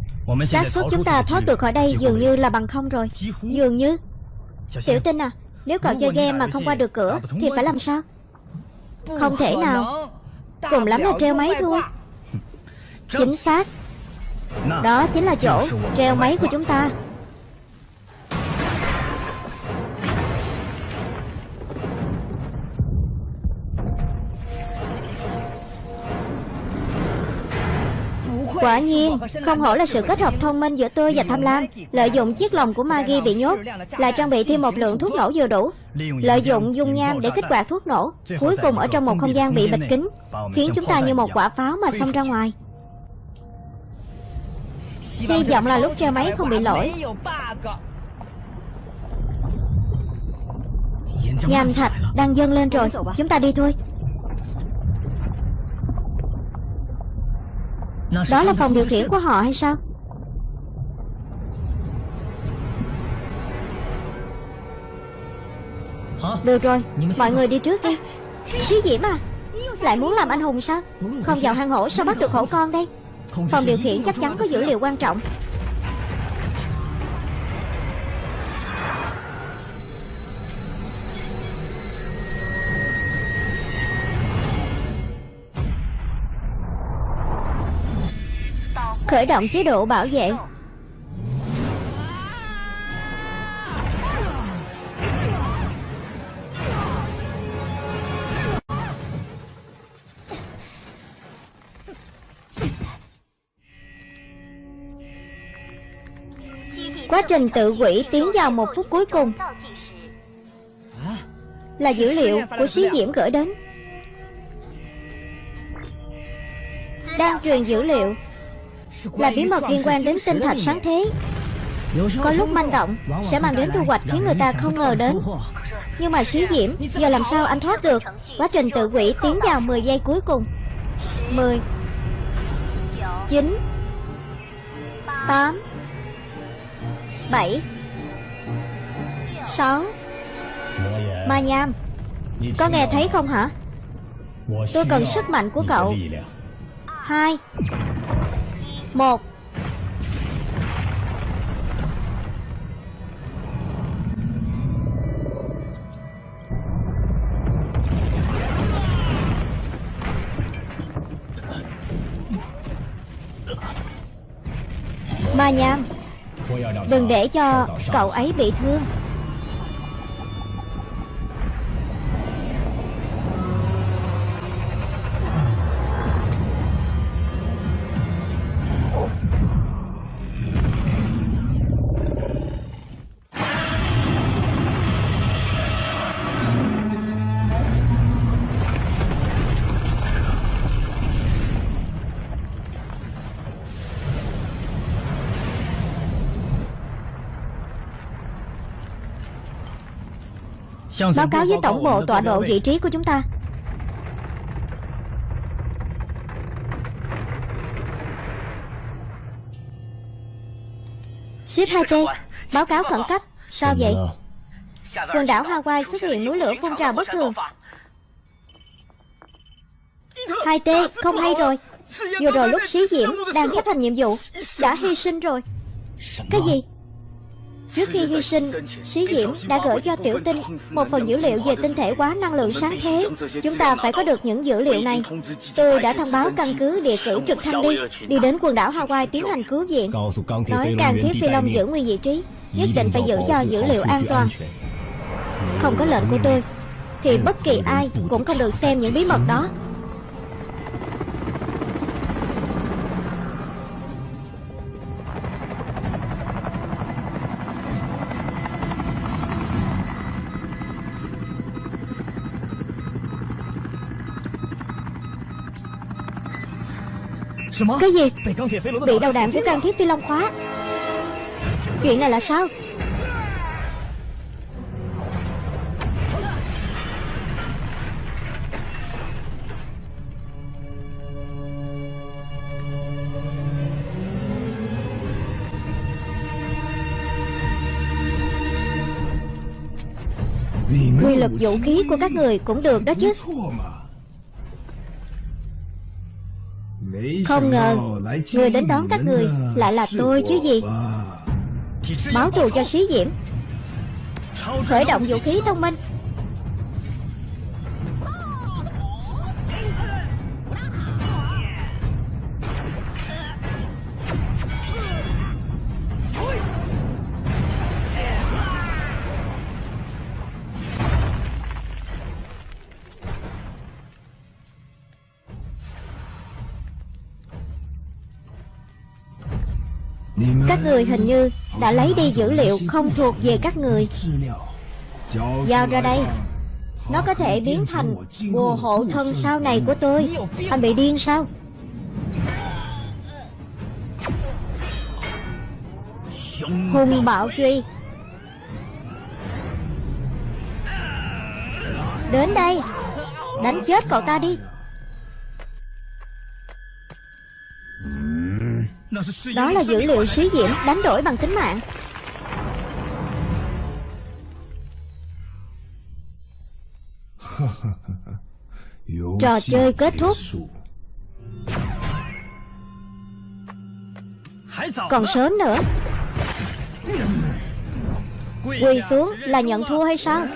Xác suất chúng ta thoát được khỏi đây dường như là bằng không rồi. Dường như. Tiểu tinh à Nếu cậu chơi game mà không qua được cửa Thì phải làm sao? Không thể nào. Cùng lắm là treo máy thôi Chính xác. Đó chính là chỗ treo máy của chúng ta Quả nhiên, Không hổ là sự kết hợp thông minh giữa tôi và tham lam. Lợi dụng chiếc lồng của Maggie bị nhốt là trang bị thêm một lượng thuốc nổ vừa đủ. Lợi dụng dung nham để kích hoạt thuốc nổ, Cuối cùng ở trong một không gian bị bịt kín, Khiến chúng ta như một quả pháo mà xông ra ngoài. Hy vọng là lúc treo máy không bị lỗi. Nham thạch đang dâng lên rồi, Chúng ta đi thôi. Đó là phòng điều khiển của họ hay sao? Được rồi Mọi người đi trước đi. Sĩ Diễm à Lại muốn làm anh hùng sao? Không vào hang hổ sao bắt được hổ con đây? Phòng điều khiển chắc chắn có dữ liệu quan trọng Khởi động chế độ bảo vệ. Quá trình tự quỷ tiến vào một phút cuối cùng. Là dữ liệu của xí diễm gửi đến. Đang truyền dữ liệu. Là bí mật liên quan đến tinh thạch sáng thế. Có lúc manh động Sẽ mang đến thu hoạch khiến người ta không ngờ đến. Nhưng mà xí diễm Giờ làm sao anh thoát được? Quá trình tự quỷ tiến vào 10 giây cuối cùng. 10 9 Tám Bảy Sáu. Ma Nham Có nghe thấy không hả? Tôi cần sức mạnh của cậu. Hai một. Ma Nham Đừng để cho cậu ấy bị thương. Báo cáo với tổng bộ tọa độ vị trí của chúng ta. Ship 2T Báo cáo khẩn cấp. Sao vậy? Quần đảo Hawaii xuất hiện núi lửa phun trào bất thường. 2T không hay rồi. Vừa rồi lúc sĩ diễm đang chấp hành nhiệm vụ Đã hy sinh rồi. Cái gì Trước khi hy sinh, Sĩ Diễm đã gửi cho Tiểu Tinh một phần dữ liệu về tinh thể quá năng lượng sáng thế. Chúng ta phải có được những dữ liệu này. Tôi đã thông báo căn cứ địa cử trực thăng đi, đi đến quần đảo Hawaii tiến hành cứu viện. Nói càng thiết phi long giữ nguyên vị trí, nhất định phải giữ cho dữ liệu an toàn. Không có lệnh của tôi, thì bất kỳ ai cũng không được xem những bí mật đó. Cái gì? Bị đầu đạn của can thiết phi long khóa. Chuyện này là sao? Quy lực vũ khí của các người cũng được đó chứ Không ngờ Người đến đón các người Lại là tôi chứ gì? Báo thù cho sĩ diễm. Khởi động vũ khí thông minh Các người hình như đã lấy đi dữ liệu không thuộc về các người. Giao ra đây. Nó có thể biến thành bùa hộ thân sau này của tôi. Anh bị điên sao? Hùng bạo truy Đến đây. Đánh chết cậu ta đi. Đó là dữ liệu sĩ diễm đánh đổi bằng tính mạng. Trò chơi kết thúc. Còn sớm nữa. Quỳ xuống là nhận thua hay sao?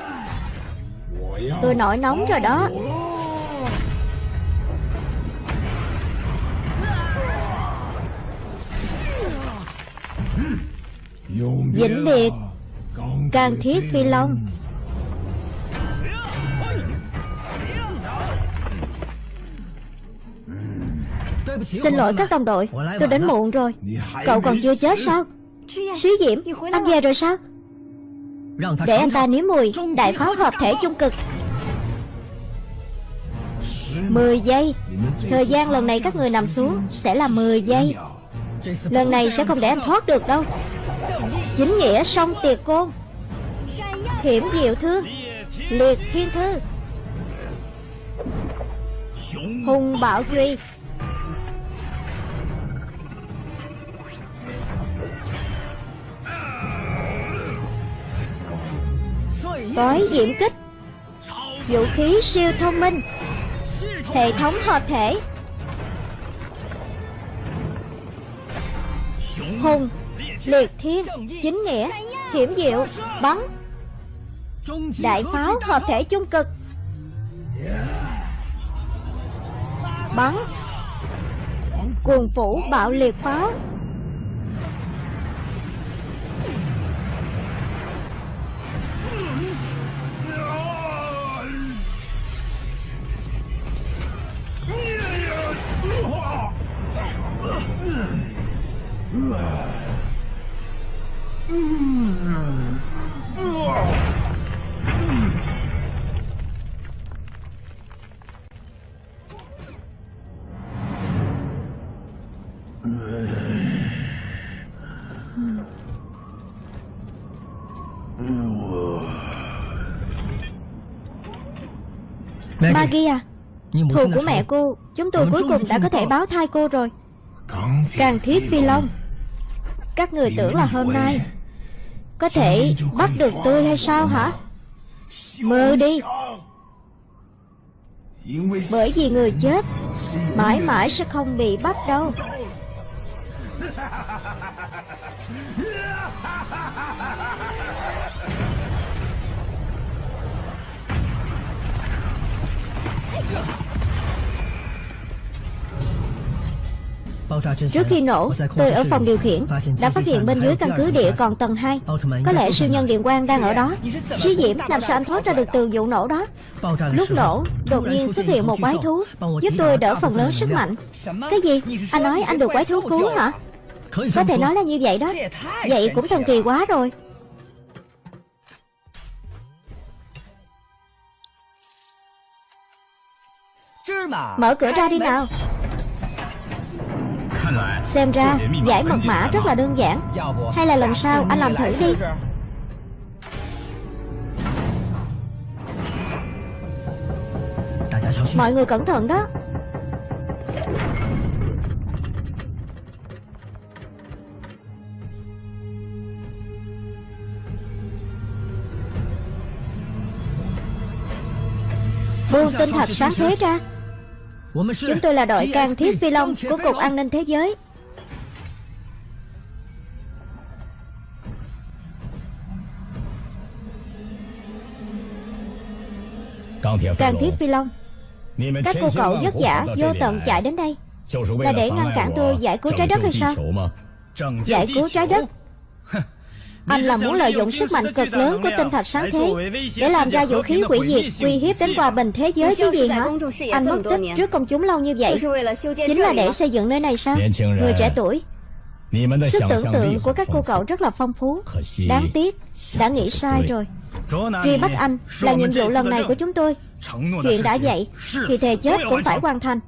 Tôi nổi nóng rồi đó Vĩnh Biệt. Càng Thiết Phi Long. Xin lỗi các đồng đội, Tôi đến muộn rồi. Cậu còn chưa chết sao? Sĩ Diễm, Anh về rồi sao? Để anh ta nếm mùi Đại pháo hợp thể chung cực. 10 giây. Thời gian lần này các người nằm xuống Sẽ là 10 giây. Lần này sẽ không để anh thoát được đâu. Chính nghĩa song tiệt côn Hiểm diệu thương Liệt thiên thư. Hùng bảo duy. Tối diễm kích. Vũ khí siêu thông minh. Hệ thống hợp thể. Hùng Liệt thiên, Chính nghĩa, Hiểm diệu, Bắn. Đại pháo hợp thể chung cực. Bắn. Cuồng phủ bạo liệt pháo. Maggie. À? Thù của mẹ cô. Chúng tôi cuối cùng đã có thể báo thai cô rồi. Càng thiết phi long. Các người tưởng là hôm nay có thể bắt được tôi hay sao hả? Mơ đi. Bởi vì người chết, Mãi mãi sẽ không bị bắt đâu. Trước khi nổ, tôi ở phòng điều khiển Đã phát hiện bên dưới căn cứ địa còn tầng 2 Có lẽ siêu nhân điện quang đang ở đó. Chí Diễm làm sao anh thoát ra được từ vụ nổ đó? Lúc nổ, đột nhiên xuất hiện một quái thú Giúp tôi đỡ phần lớn sức mạnh. Cái gì? Anh nói anh được quái thú cứu hả? Có thể nói là như vậy đó. Vậy cũng thần kỳ quá rồi. Mở cửa ra đi nào. Xem ra, giải mật mã rất là đơn giản. Hay là lần sau anh làm thử đi. Mọi người cẩn thận đó. Buông tinh thạch sáng thế ra. Chúng tôi là đội can thiết phi long của Cục An ninh Thế giới. Can thiết phi long. Các cô cậu vất vả vô tận chạy đến đây. Là để ngăn cản tôi giải cứu trái đất hay sao? Giải cứu trái đất anh là muốn lợi dụng sức mạnh cực lớn của tinh thạch sáng thế Để làm ra vũ khí hủy diệt, Uy hiếp đến hòa bình thế giới chứ gì hả? Anh mất tích trước công chúng lâu như vậy, Chính là để xây dựng nơi này sao? Người trẻ tuổi, Sức tưởng tượng của các cô cậu rất là phong phú. Đáng tiếc, Đã nghĩ sai rồi. Truy bắt anh là nhiệm vụ lần này của chúng tôi. Chuyện đã vậy, Thì thề chết cũng phải hoàn thành.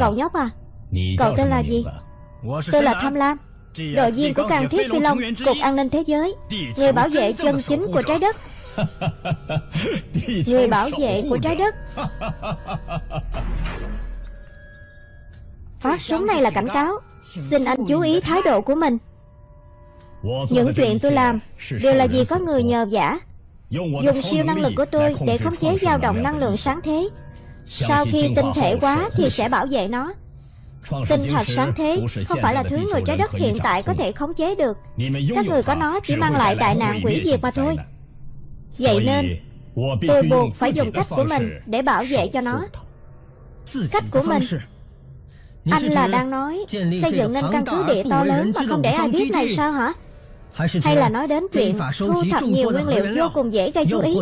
Cậu nhóc à Cậu tên là gì? Tôi là Tham Lam. Đội viên của Càng Thiết Phi Long Cục An ninh Thế giới. Người bảo vệ chân chính của trái đất. Người bảo vệ của trái đất. Phát súng này là cảnh cáo. Xin anh chú ý thái độ của mình. Những chuyện tôi làm Đều là vì có người nhờ giả Dùng siêu năng lực của tôi Để khống chế dao động năng lượng sáng thế. Sau khi tinh thể quá Thì sẽ bảo vệ nó Tinh thạch sáng thế Không phải là thứ người trái đất hiện tại có thể khống chế được. Các người có nó chỉ mang lại đại nạn quỷ diệt mà thôi. Vậy nên Tôi buộc phải dùng cách của mình Để bảo vệ cho nó. Cách của mình Anh là đang nói Xây dựng nên căn cứ địa to lớn Mà không để ai biết này sao hả? Hay là nói đến chuyện thu thập nhiều nguyên liệu vô cùng dễ gây chú ý.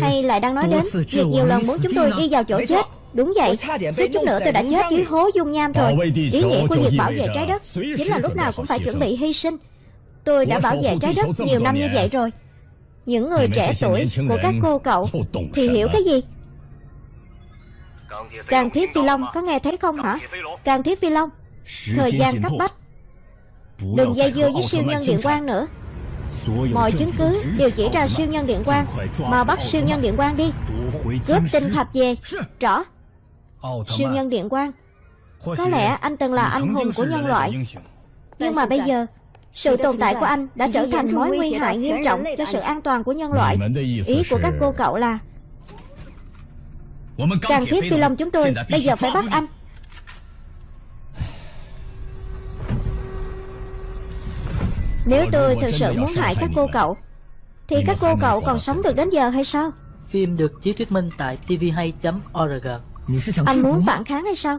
Hay lại đang nói đến việc nhiều lần muốn chúng tôi đi vào chỗ chết Đúng vậy, suýt chút nữa tôi đã chết dưới hố dung nham rồi Ý nghĩa của việc bảo vệ trái đất Chính là lúc nào cũng phải chuẩn bị hy sinh. Tôi đã bảo vệ trái đất nhiều năm như vậy rồi. Những người trẻ tuổi của các cô cậu Thì hiểu cái gì? Càng thiết phi long có nghe thấy không hả? Càng thiết phi long Thời gian cấp bách. Đừng dây dưa với siêu nhân điện quang nữa. Mọi chứng cứ đều chỉ ra siêu nhân điện quang Mà bắt siêu nhân điện quang đi. Cướp tinh thạch về Rõ Siêu nhân điện quang Có lẽ anh từng là anh hùng của nhân loại。Nhưng mà bây giờ Sự tồn tại của anh đã trở thành mối nguy hại nghiêm trọng cho sự an toàn của nhân loại. Ý của các cô cậu là Càng thiết phi long chúng tôi bây giờ phải bắt anh Nếu tôi thực sự muốn hại các cô cậu Thì các cô cậu còn sống được đến giờ hay sao Phim được chiếu thuyết minh tại tvhay.org Anh muốn phản kháng hay sao?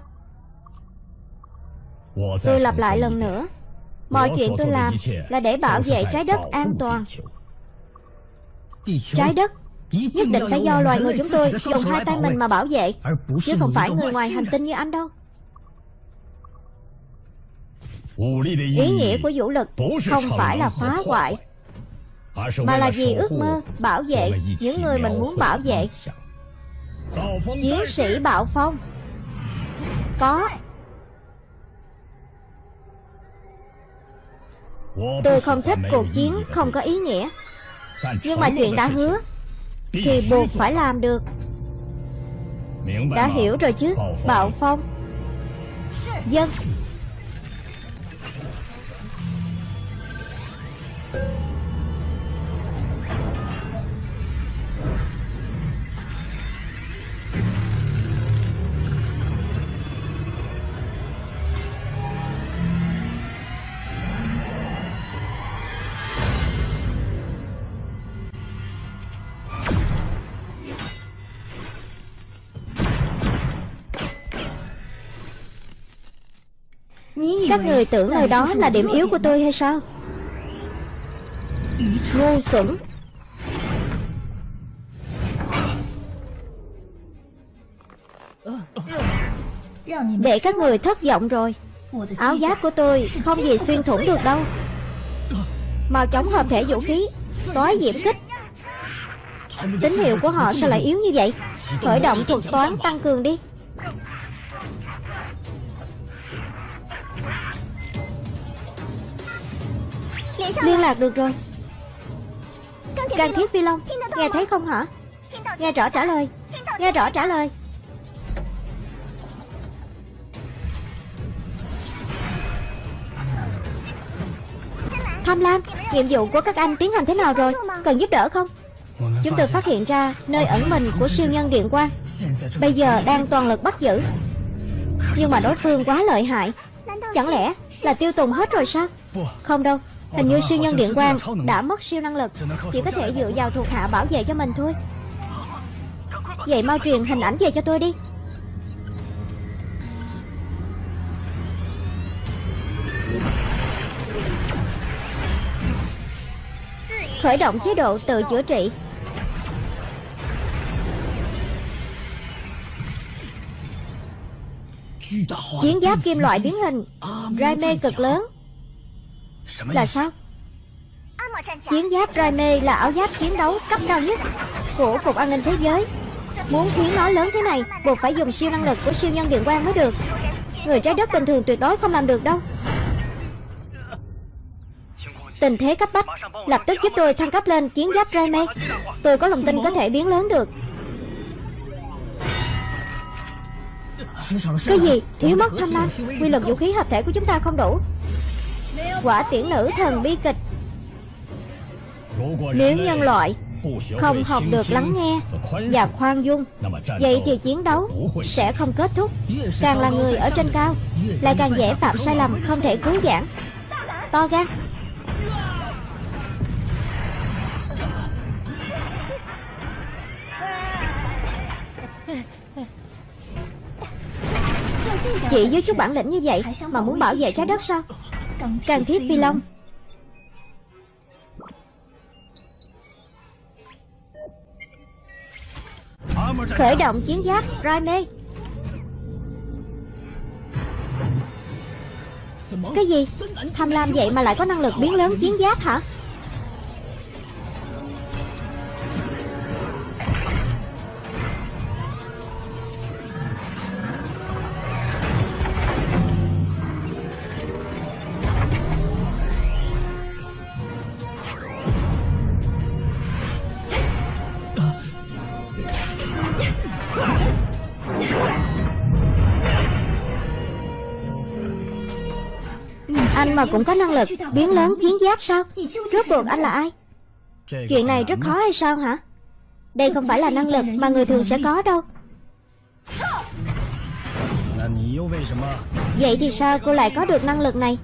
Tôi lặp lại lần nữa. Mọi chuyện tôi làm là để bảo vệ trái đất an toàn. Trái đất Nhất định phải do loài người chúng tôi dùng hai tay mình mà bảo vệ Chứ không phải người ngoài hành tinh như anh đâu. Ý nghĩa của vũ lực không phải là phá hoại Mà là vì ước mơ bảo vệ những người mình muốn bảo vệ Chiến sĩ Bạo Phong. Có. Tôi không thích cuộc chiến không có ý nghĩa. Nhưng mà chuyện đã hứa Thì buộc phải làm được. Đã hiểu rồi chứ Bạo Phong. Dân Các người tưởng nơi đó là điểm yếu của tôi hay sao? Ngu xuẩn Để các người thất vọng rồi. Áo giáp của tôi không gì xuyên thủng được đâu. Màu chống hợp thể vũ khí tối diễm kích. Tín hiệu của họ sao lại yếu như vậy. Khởi động thuật toán tăng cường đi. Liên lạc được rồi. Can thiết phi long. Nghe thấy không hả? Nghe rõ trả lời. Nghe rõ trả lời. Tham lam Nhiệm vụ của các anh tiến hành thế nào rồi? Cần giúp đỡ không? Chúng tôi phát hiện ra nơi ẩn mình của siêu nhân điện quang. Bây giờ đang toàn lực bắt giữ. Nhưng mà đối phương quá lợi hại. Chẳng lẽ là tiêu tùng hết rồi sao? Không đâu Hình như siêu nhân điện quang đã mất siêu năng lực Chỉ có thể dựa vào thuộc hạ bảo vệ cho mình thôi. Vậy mau truyền hình ảnh về cho tôi đi. Khởi động chế độ tự chữa trị. Chiến giáp kim loại biến hình. Raime cực lớn Là sao? Chiến giáp Raime là áo giáp chiến đấu cấp cao nhất Của Cục An ninh Thế giới. Muốn khiến nó lớn thế này Buộc phải dùng siêu năng lực của siêu nhân điện quang mới được. Người trái đất bình thường tuyệt đối không làm được đâu. Tình thế cấp bách Lập tức giúp tôi thăng cấp lên chiến giáp Raime Tôi có lòng tin có thể biến lớn được. Cái gì? Thiếu mất tham lam. Quy lực vũ khí hợp thể của chúng ta không đủ Quả tiễn nữ thần bi kịch. Nếu nhân loại không học được lắng nghe và khoan dung, Vậy thì chiến đấu sẽ không kết thúc. Càng là người ở trên cao, Lại càng dễ phạm sai lầm, không thể cứu giãn. To gan. Chị với chút bản lĩnh như vậy Mà muốn bảo vệ trái đất sao? Càng thiết phi long. Khởi động chiến giáp Raime. Cái gì? Tham lam vậy mà lại có năng lực biến lớn chiến giáp hả mà cũng có năng lực biến lớn chiến giáp sao? Rốt cuộc anh là ai? Chuyện này rất khó hay sao hả? Đây không phải là năng lực mà người thường sẽ có đâu. Vậy thì sao cô lại có được năng lực này?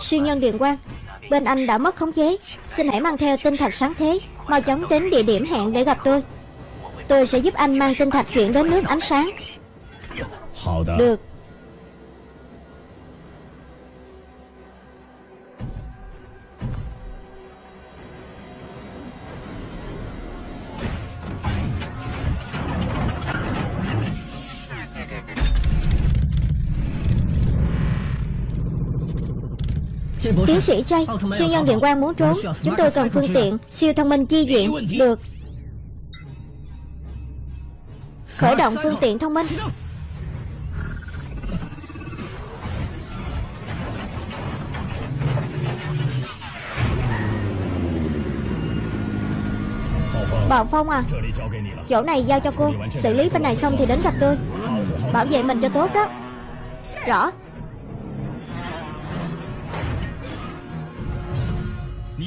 Siêu nhân điện quang, Bên anh đã mất khống chế. Xin hãy mang theo tinh thạch sáng thế, Mau chóng đến địa điểm hẹn để gặp tôi. Tôi sẽ giúp anh mang tinh thạch chuyển đến nước ánh sáng. Được. Tiến sĩ Chay Siêu nhân điện quang muốn trốn Chúng tôi cần phương tiện Siêu thông minh chi viện Được. Khởi động phương tiện thông minh. Bảo Phong à Chỗ này giao cho cô Xử lý bên này xong thì đến gặp tôi. Bảo vệ mình cho tốt đó. Rõ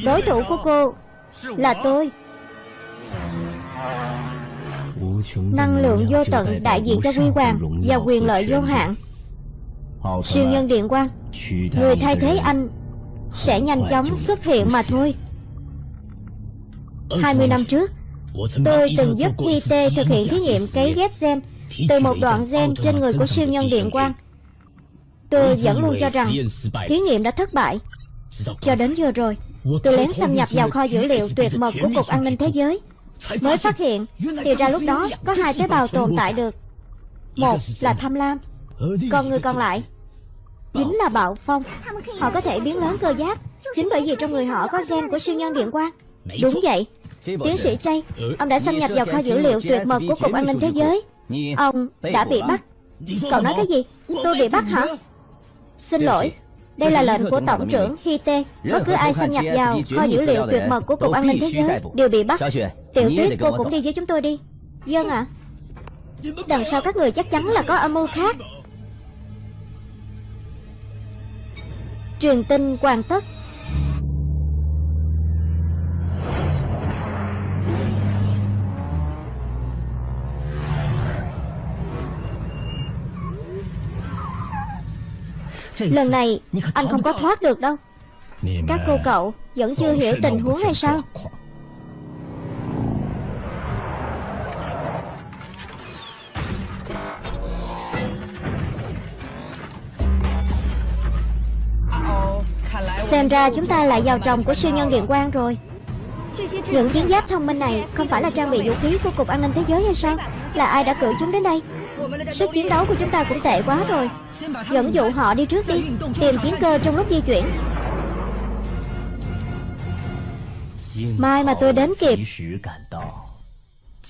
Đối thủ của cô Là tôi. Năng lượng vô tận đại diện cho quy hoàng Và quyền lợi vô hạn. Siêu nhân điện quang, Người thay thế anh Sẽ nhanh chóng xuất hiện mà thôi. 20 năm trước, Tôi từng giúp IT thực hiện thí nghiệm cấy ghép gen Từ một đoạn gen trên người của siêu nhân điện quang. Tôi vẫn luôn cho rằng Thí nghiệm đã thất bại. Cho đến giờ rồi Tôi lén xâm nhập vào kho dữ liệu tuyệt mật của Cục An ninh Thế giới. Mới phát hiện Thì ra lúc đó có hai tế bào tồn tại được. Một là tham lam Còn người còn lại. Chính là bạo phong. Họ có thể biến lớn cơ giáp. Chính bởi vì trong người họ có gen của siêu nhân điện quang. Đúng vậy. Tiến sĩ Chay Ông đã xâm nhập vào kho dữ liệu tuyệt mật của Cục An ninh Thế giới. Ông đã bị bắt. Cậu nói cái gì? Tôi bị bắt hả Xin lỗi đây là lệnh của Tổng trưởng Hite Bất cứ ai xâm nhập vào kho dữ liệu tuyệt mật của Cục An ninh Thế giới Đều bị bắt. Tiểu tuyết cô cũng đi với chúng tôi đi. Dân ạ. Đằng sau các người chắc chắn là có âm mưu khác. Truyền tin hoàn tất Lần này anh không có thoát được đâu. Các cô cậu vẫn chưa hiểu tình huống hay sao? Xem ra chúng ta lại vào tròng của siêu nhân điện quang rồi những chiến giáp thông minh này Không phải là trang bị vũ khí của Cục An ninh Thế giới hay sao? Là ai đã cử chúng đến đây? Sức chiến đấu của chúng ta cũng tệ quá rồi. Dẫn dụ họ đi trước đi, Tìm chiến cơ trong lúc di chuyển. Mai mà tôi đến kịp.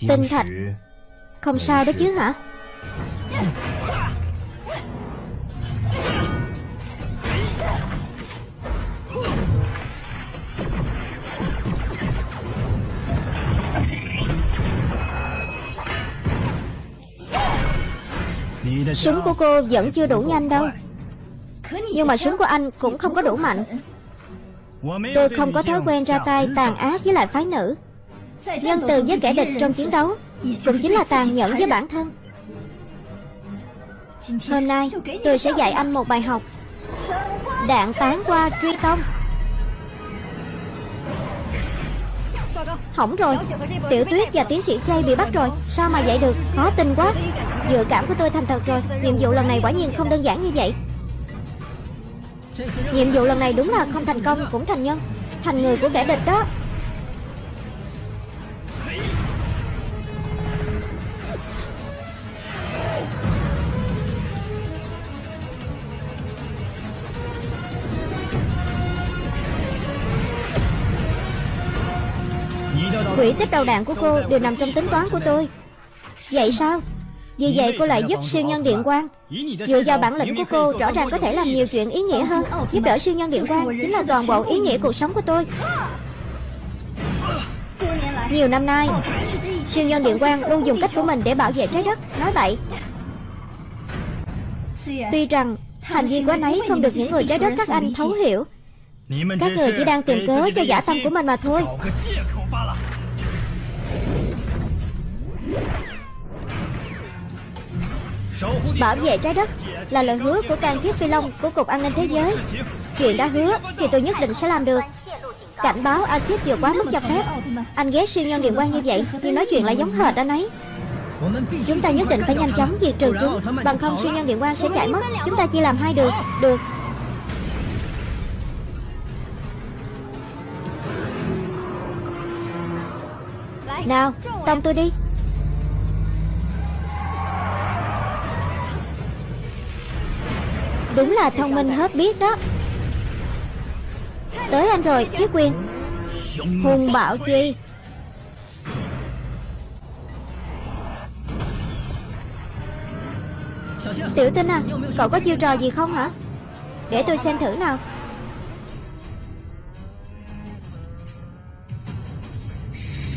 Tinh thạch. Không sao đó chứ hả? Súng của cô vẫn chưa đủ nhanh đâu. Nhưng mà súng của anh cũng không có đủ mạnh. Tôi không có thói quen ra tay tàn ác với lại phái nữ. Nhân từ với kẻ địch trong chiến đấu, Cũng chính là tàn nhẫn với bản thân. Hôm nay, tôi sẽ dạy anh một bài học. Đạn tán qua truy tông. Hỏng rồi. Tiểu tuyết và tiến sĩ Jay bị bắt rồi. Sao mà vậy được? Khó tin quá. Dự cảm của tôi thành thật rồi. Nhiệm vụ lần này quả nhiên không đơn giản như vậy. Nhiệm vụ lần này đúng là không thành công, cũng thành nhân. Thành người của kẻ địch đó. Việc tích đầu đạn của cô đều nằm trong tính toán của tôi. Vậy sao? Vì vậy cô lại giúp siêu nhân điện quang. Dựa vào bản lĩnh của cô, Rõ ràng có thể làm nhiều chuyện ý nghĩa hơn. Giúp đỡ siêu nhân điện quang Chính là toàn bộ ý nghĩa cuộc sống của tôi. Nhiều năm nay, Siêu nhân điện quang luôn dùng cách của mình để bảo vệ trái đất. Nói vậy, Tuy rằng Hành vi của anh ấy không được những người trái đất các anh thấu hiểu. Các người chỉ đang tìm cớ cho giả tâm của mình mà thôi. Bảo vệ trái đất là lời hứa của can thiết phi long của Cục An ninh Thế giới. Chuyện đã hứa thì tôi nhất định sẽ làm được. Cảnh báo axit vừa quá mức cho phép. Anh ghét siêu nhân điện quang như vậy Nhưng nói chuyện lại giống hệt anh ấy. Chúng ta nhất định phải nhanh chóng diệt trừ chúng. Bằng không siêu nhân điện quang sẽ chạy mất. Chúng ta chia làm hai đường Được. Nào, tông tôi đi. Đúng là thông minh hết biết đó. Tới anh rồi, chiếc quyền Hùng bạo truy. Tiểu tinh à, cậu có chiêu trò gì không hả? Để tôi xem thử nào.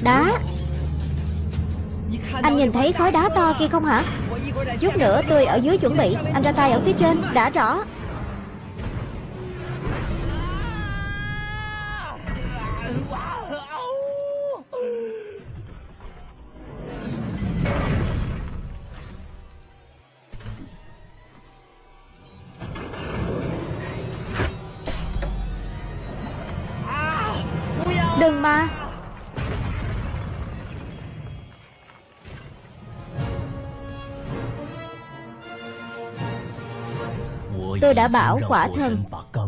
Đá. Anh nhìn thấy khối đá to kia không hả? Chút nữa tôi ở dưới chuẩn bị. Anh ra tay ở phía trên, đã rõ. Đừng mà. Tôi đã bảo quả thần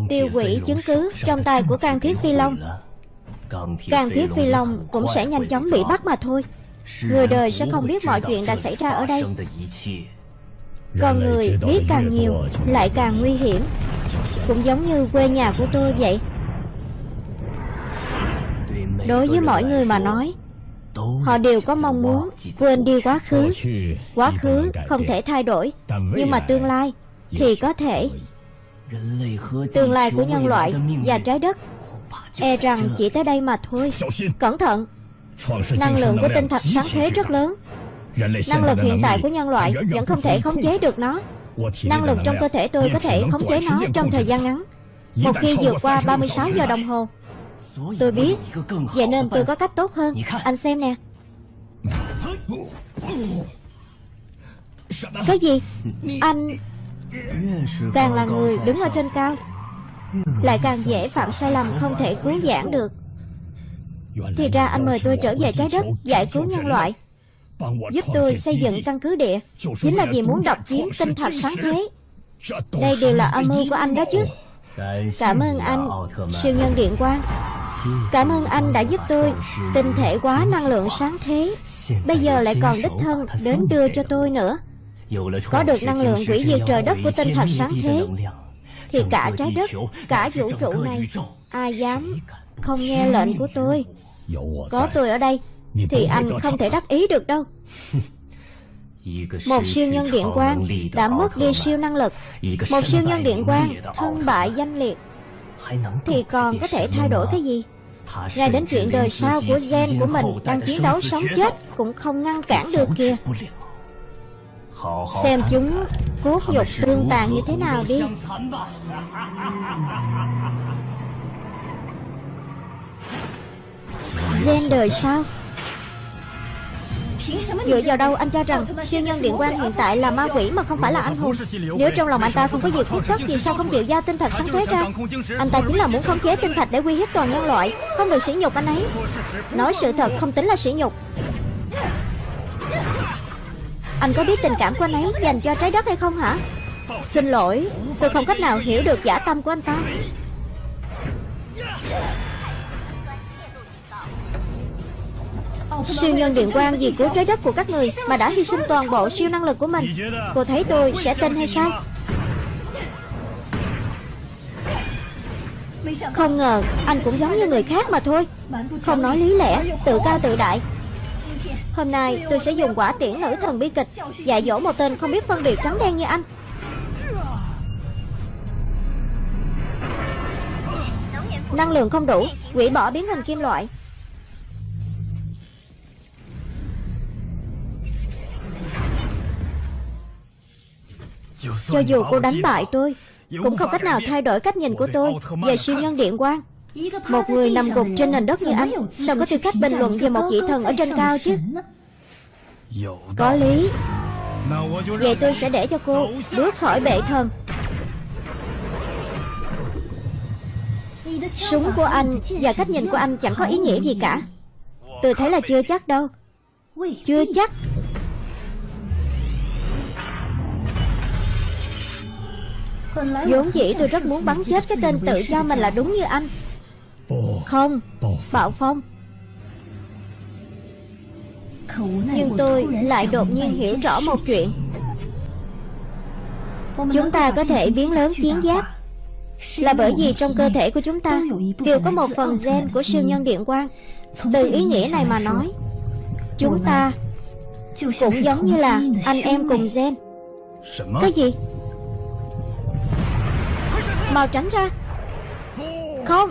tiêu hủy chứng cứ trong tay của can thiết phi long. Can thiết phi long cũng sẽ nhanh chóng bị bắt mà thôi. Người đời sẽ không biết mọi chuyện đã xảy ra ở đây. Con người biết càng nhiều lại càng nguy hiểm. Cũng giống như quê nhà của tôi vậy. Đối với mọi người mà nói Họ đều có mong muốn quên đi quá khứ. Quá khứ không thể thay đổi Nhưng mà tương lai thì có thể Tương lai của nhân loại và trái đất. E rằng chỉ tới đây mà thôi. Cẩn thận. Năng lượng của tinh thạch sáng thế rất lớn. Năng lực hiện tại của nhân loại Vẫn không thể khống chế được nó. Năng lực trong cơ thể tôi có thể khống chế nó trong thời gian ngắn. Một khi vượt qua 36 giờ đồng hồ, Tôi biết. Vậy nên tôi có cách tốt hơn. Anh xem nè. Cái gì? Anh Càng là người đứng ở trên cao, Lại càng dễ phạm sai lầm không thể cứu giảng được. Thì ra anh mời tôi trở về trái đất, Giải cứu nhân loại, Giúp tôi xây dựng căn cứ địa. Chính là vì muốn độc chiếm tinh thạch sáng thế. Đây đều là âm mưu của anh đó chứ. Cảm ơn anh, Siêu nhân điện quang. Cảm ơn anh đã giúp tôi Tinh thể quá năng lượng sáng thế. Bây giờ lại còn đích thân đến đưa cho tôi nữa có được năng lượng hủy diệt trời đất của tinh thạch sáng thế. Thì cả trái đất, cả vũ trụ này Ai dám không nghe lệnh của tôi? Có tôi ở đây Thì anh không thể đắc ý được đâu. Một siêu nhân điện quang đã mất đi siêu năng lực. Một siêu nhân điện quang thân bại danh liệt. Thì còn có thể thay đổi cái gì? Ngay đến chuyện đời sau của gen của mình Đang chiến đấu sống chết Cũng không ngăn cản được kìa Xem chúng cốt nhục tương tàn như thế nào đi. Gen đời sao? Dựa vào đâu anh cho rằng siêu nhân điện quang hiện tại là ma quỷ mà không phải là anh hùng? Nếu trong lòng anh ta không có việc khúc tất Vì sao không chịu giao tinh thạch sáng thế ra? Anh ta chính là muốn khống chế tinh thạch để uy hiếp toàn nhân loại. Không được sỉ nhục anh ấy. Nói sự thật không tính là sỉ nhục anh có biết tình cảm của anh ấy dành cho trái đất hay không hả? Xin lỗi, Tôi không cách nào hiểu được giả tâm của anh ta. Siêu nhân điện quang vì cứu trái đất của các người Mà đã hy sinh toàn bộ siêu năng lực của mình. Cô thấy tôi sẽ tin hay sao? Không ngờ, anh cũng giống như người khác mà thôi. Không nói lý lẽ, Tự cao tự đại. Hôm nay, tôi sẽ dùng quả tiễn nữ thần bi kịch, Dạy dỗ một tên không biết phân biệt trắng đen như anh. Năng lượng không đủ, Quỷ bỏ biến hình kim loại. Cho dù cô đánh bại tôi, Cũng không cách nào thay đổi cách nhìn của tôi Về siêu nhân điện quang. Một người nằm gục trên nền đất như anh Sao có tư cách bình luận về một vị thần ở trên cao chứ? Có lý. Vậy tôi sẽ để cho cô bước khỏi bệ thần. Súng của anh và cách nhìn của anh chẳng có ý nghĩa gì cả. Tôi thấy là chưa chắc đâu. Chưa chắc. Vốn dĩ tôi rất muốn bắn chết cái tên tự cho mình là đúng như anh. Không Bạo Phong. Nhưng tôi lại đột nhiên hiểu rõ một chuyện. Chúng ta có thể biến lớn chiến giáp. Là bởi vì trong cơ thể của chúng ta Đều có một phần gen của siêu nhân điện quang. Từ ý nghĩa này mà nói Chúng ta Cũng giống như là anh em cùng gen. Cái gì? Mau tránh ra. Không Không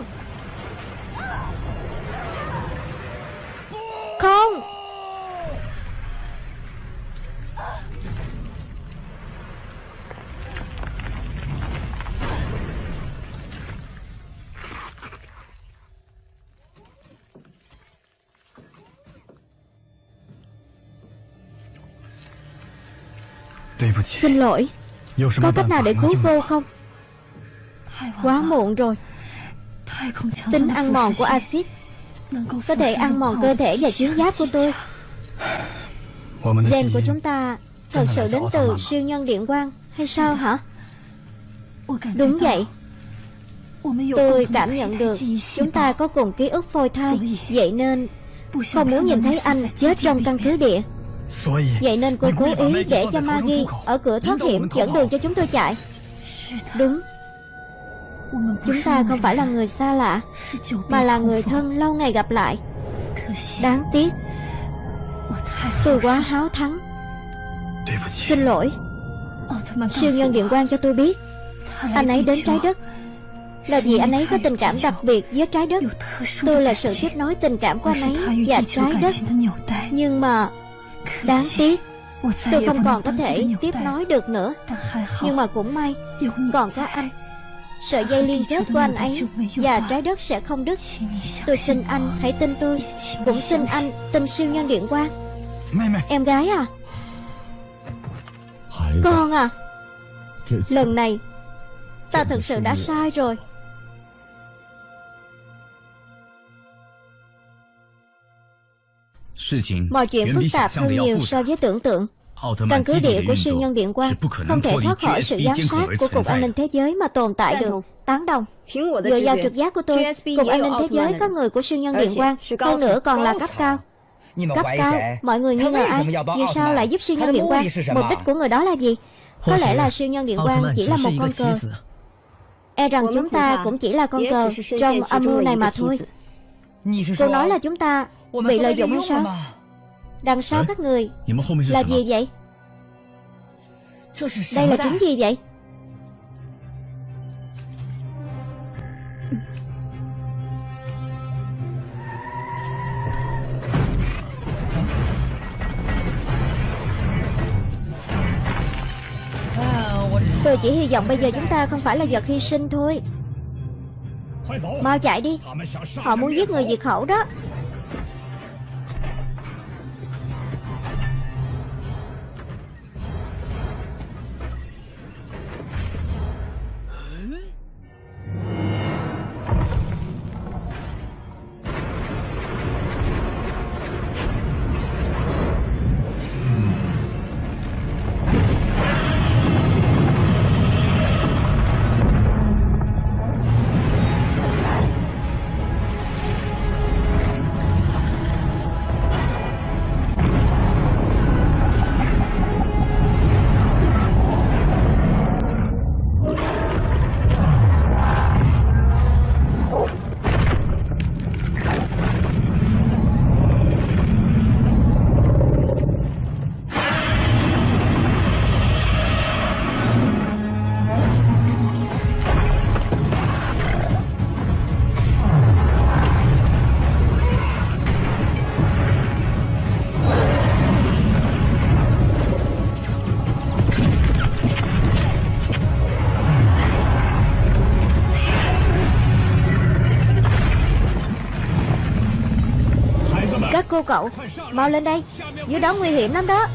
Xin lỗi. Có cách nào để cứu cô không? Quá muộn rồi. Tính ăn mòn của axit. Có thể ăn mòn cơ thể và chiến giáp của tôi. Gen của chúng ta Thật sự đến từ siêu nhân điện quang Hay sao hả? Đúng vậy. Tôi cảm nhận được Chúng ta có cùng ký ức phôi thai Vậy nên Không muốn nhìn thấy anh chết trong căn cứ địa Vậy nên cô cố ý để cho Maggie Ở cửa thoát hiểm dẫn đường cho chúng tôi chạy. Đúng. Chúng ta không phải là người xa lạ Mà là người thân lâu ngày gặp lại. Đáng tiếc. Tôi quá háo thắng. Xin lỗi. Siêu nhân điện quan cho tôi biết. Anh ấy đến trái đất. Là vì anh ấy có tình cảm đặc biệt với trái đất. Tôi là sự tiếp nối tình cảm của anh ấy và trái đất. Nhưng mà Đáng tiếc. Tôi không còn có thể tiếp nối được nữa. Nhưng mà cũng may Còn có anh. Sợi dây liên kết của anh ấy Và trái đất sẽ không đứt. Tôi xin anh hãy tin tôi. Cũng xin anh tin siêu nhân điện quang. Em gái à? Con à? Lần này Ta thật sự đã sai rồi Mọi chuyện phức tạp hơn nhiều so với tưởng tượng Căn cứ địa của siêu nhân điện quang Không thể thoát khỏi sự giám sát của Cục An ninh Thế giới mà tồn tại được. Tán đồng. Dựa vào trực giác của tôi Cục An ninh Thế giới có người của siêu nhân điện quang Hơn nữa còn là cấp cao. Cấp cao. Mọi người nghi ngờ ai? Vì sao lại giúp siêu nhân điện quang? Mục đích của người đó là gì? Có lẽ là siêu nhân điện quang chỉ là một con cờ. E rằng chúng ta cũng chỉ là con cờ Trong âm mưu này mà thôi Cô nói là chúng ta Bị lợi dụng hay sao? Đằng sau các người Là gì vậy? Đây là chúng gì vậy? Tôi chỉ hy vọng bây giờ chúng ta không phải là vật hy sinh thôi. Mau chạy đi. Họ muốn giết người diệt khẩu đó cô cậu. Mau lên đây. Dưới đó nguy hiểm lắm đó.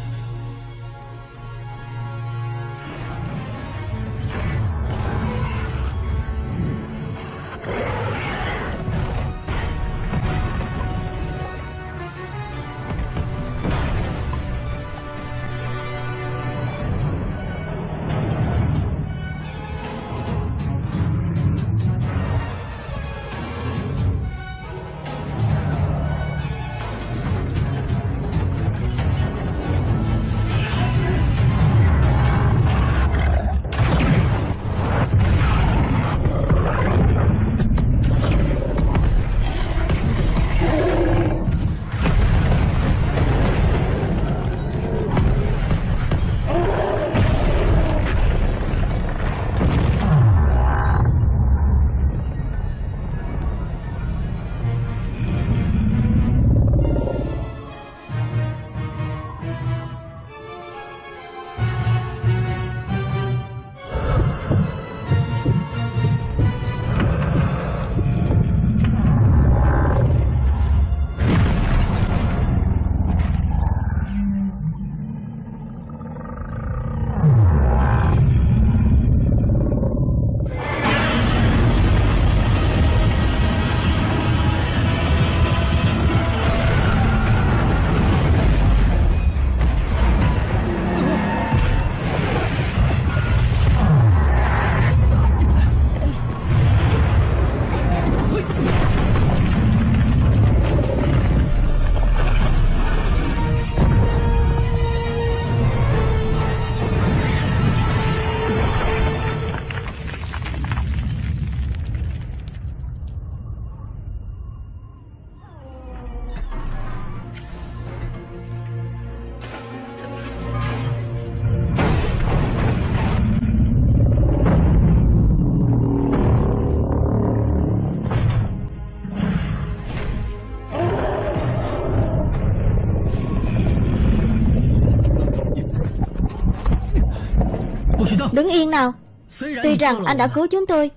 Đứng yên nào. Tuy rằng anh đã cứu chúng tôi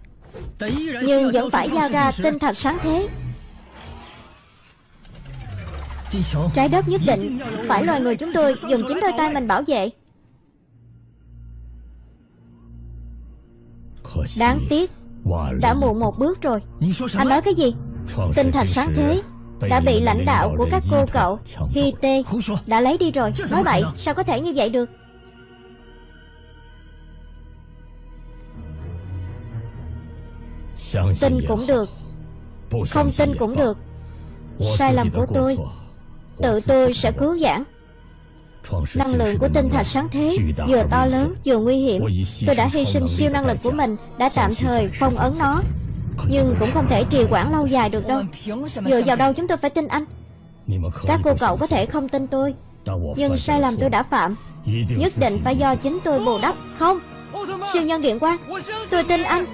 Nhưng vẫn phải giao ra tinh thạch sáng thế. Trái đất nhất định Phải loài người chúng tôi dùng chính đôi tay mình bảo vệ. Đáng tiếc Đã muộn một bước rồi. Anh nói cái gì? Tinh thạch sáng thế Đã bị lãnh đạo của các cô cậu Hi Tê Đã lấy đi rồi. Nói vậy sao có thể như vậy được Tin cũng được. Không tin cũng được. Sai lầm của tôi. Tự tôi sẽ cứu giảng. Năng lượng của tinh thạch sáng thế Vừa to lớn vừa nguy hiểm. Tôi đã hy sinh siêu năng lực của mình Đã tạm thời phong ấn nó. Nhưng cũng không thể trì hoãn lâu dài được đâu. Dựa vào đâu chúng tôi phải tin anh? Các cô cậu có thể không tin tôi. Nhưng sai lầm tôi đã phạm. Nhất định phải do chính tôi bù đắp. Không Siêu nhân điện quang. Tôi tin anh.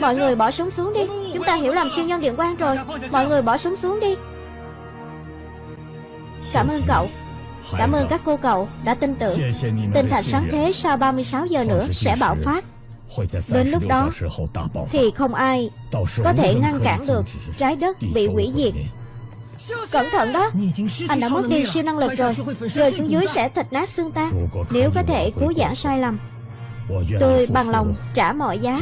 Mọi người bỏ súng xuống đi. Chúng ta hiểu lầm siêu nhân điện quang rồi. Mọi người bỏ súng xuống đi. Cảm ơn cậu. Cảm ơn các cô cậu đã tin tưởng. Tinh thạch sáng thế sau 36 giờ nữa sẽ bạo phát. Đến lúc đó Thì không ai Có thể ngăn cản được Trái đất bị hủy diệt. Cẩn thận đó. Anh đã mất đi siêu năng lực rồi. Rơi xuống dưới sẽ thịt nát xương tan Nếu có thể cứu giảng sai lầm. Tôi bằng lòng trả mọi giá.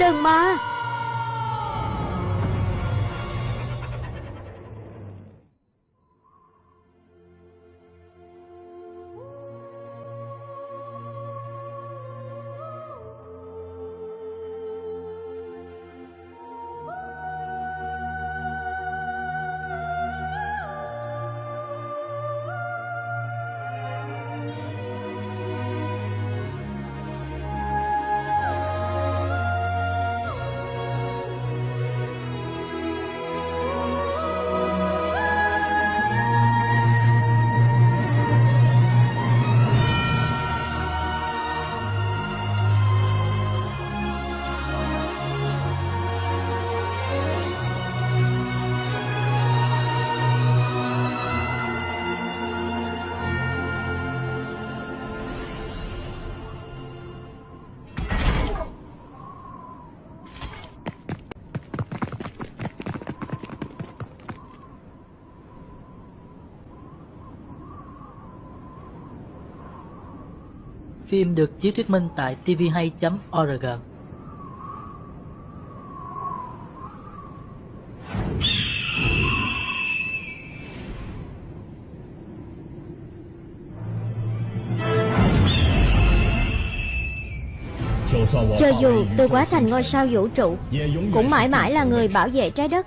Đừng mà. Phim được chiếu thuyết minh tại tvhay.org. Cho dù tôi quá thành ngôi sao vũ trụ, Cũng mãi mãi là người bảo vệ trái đất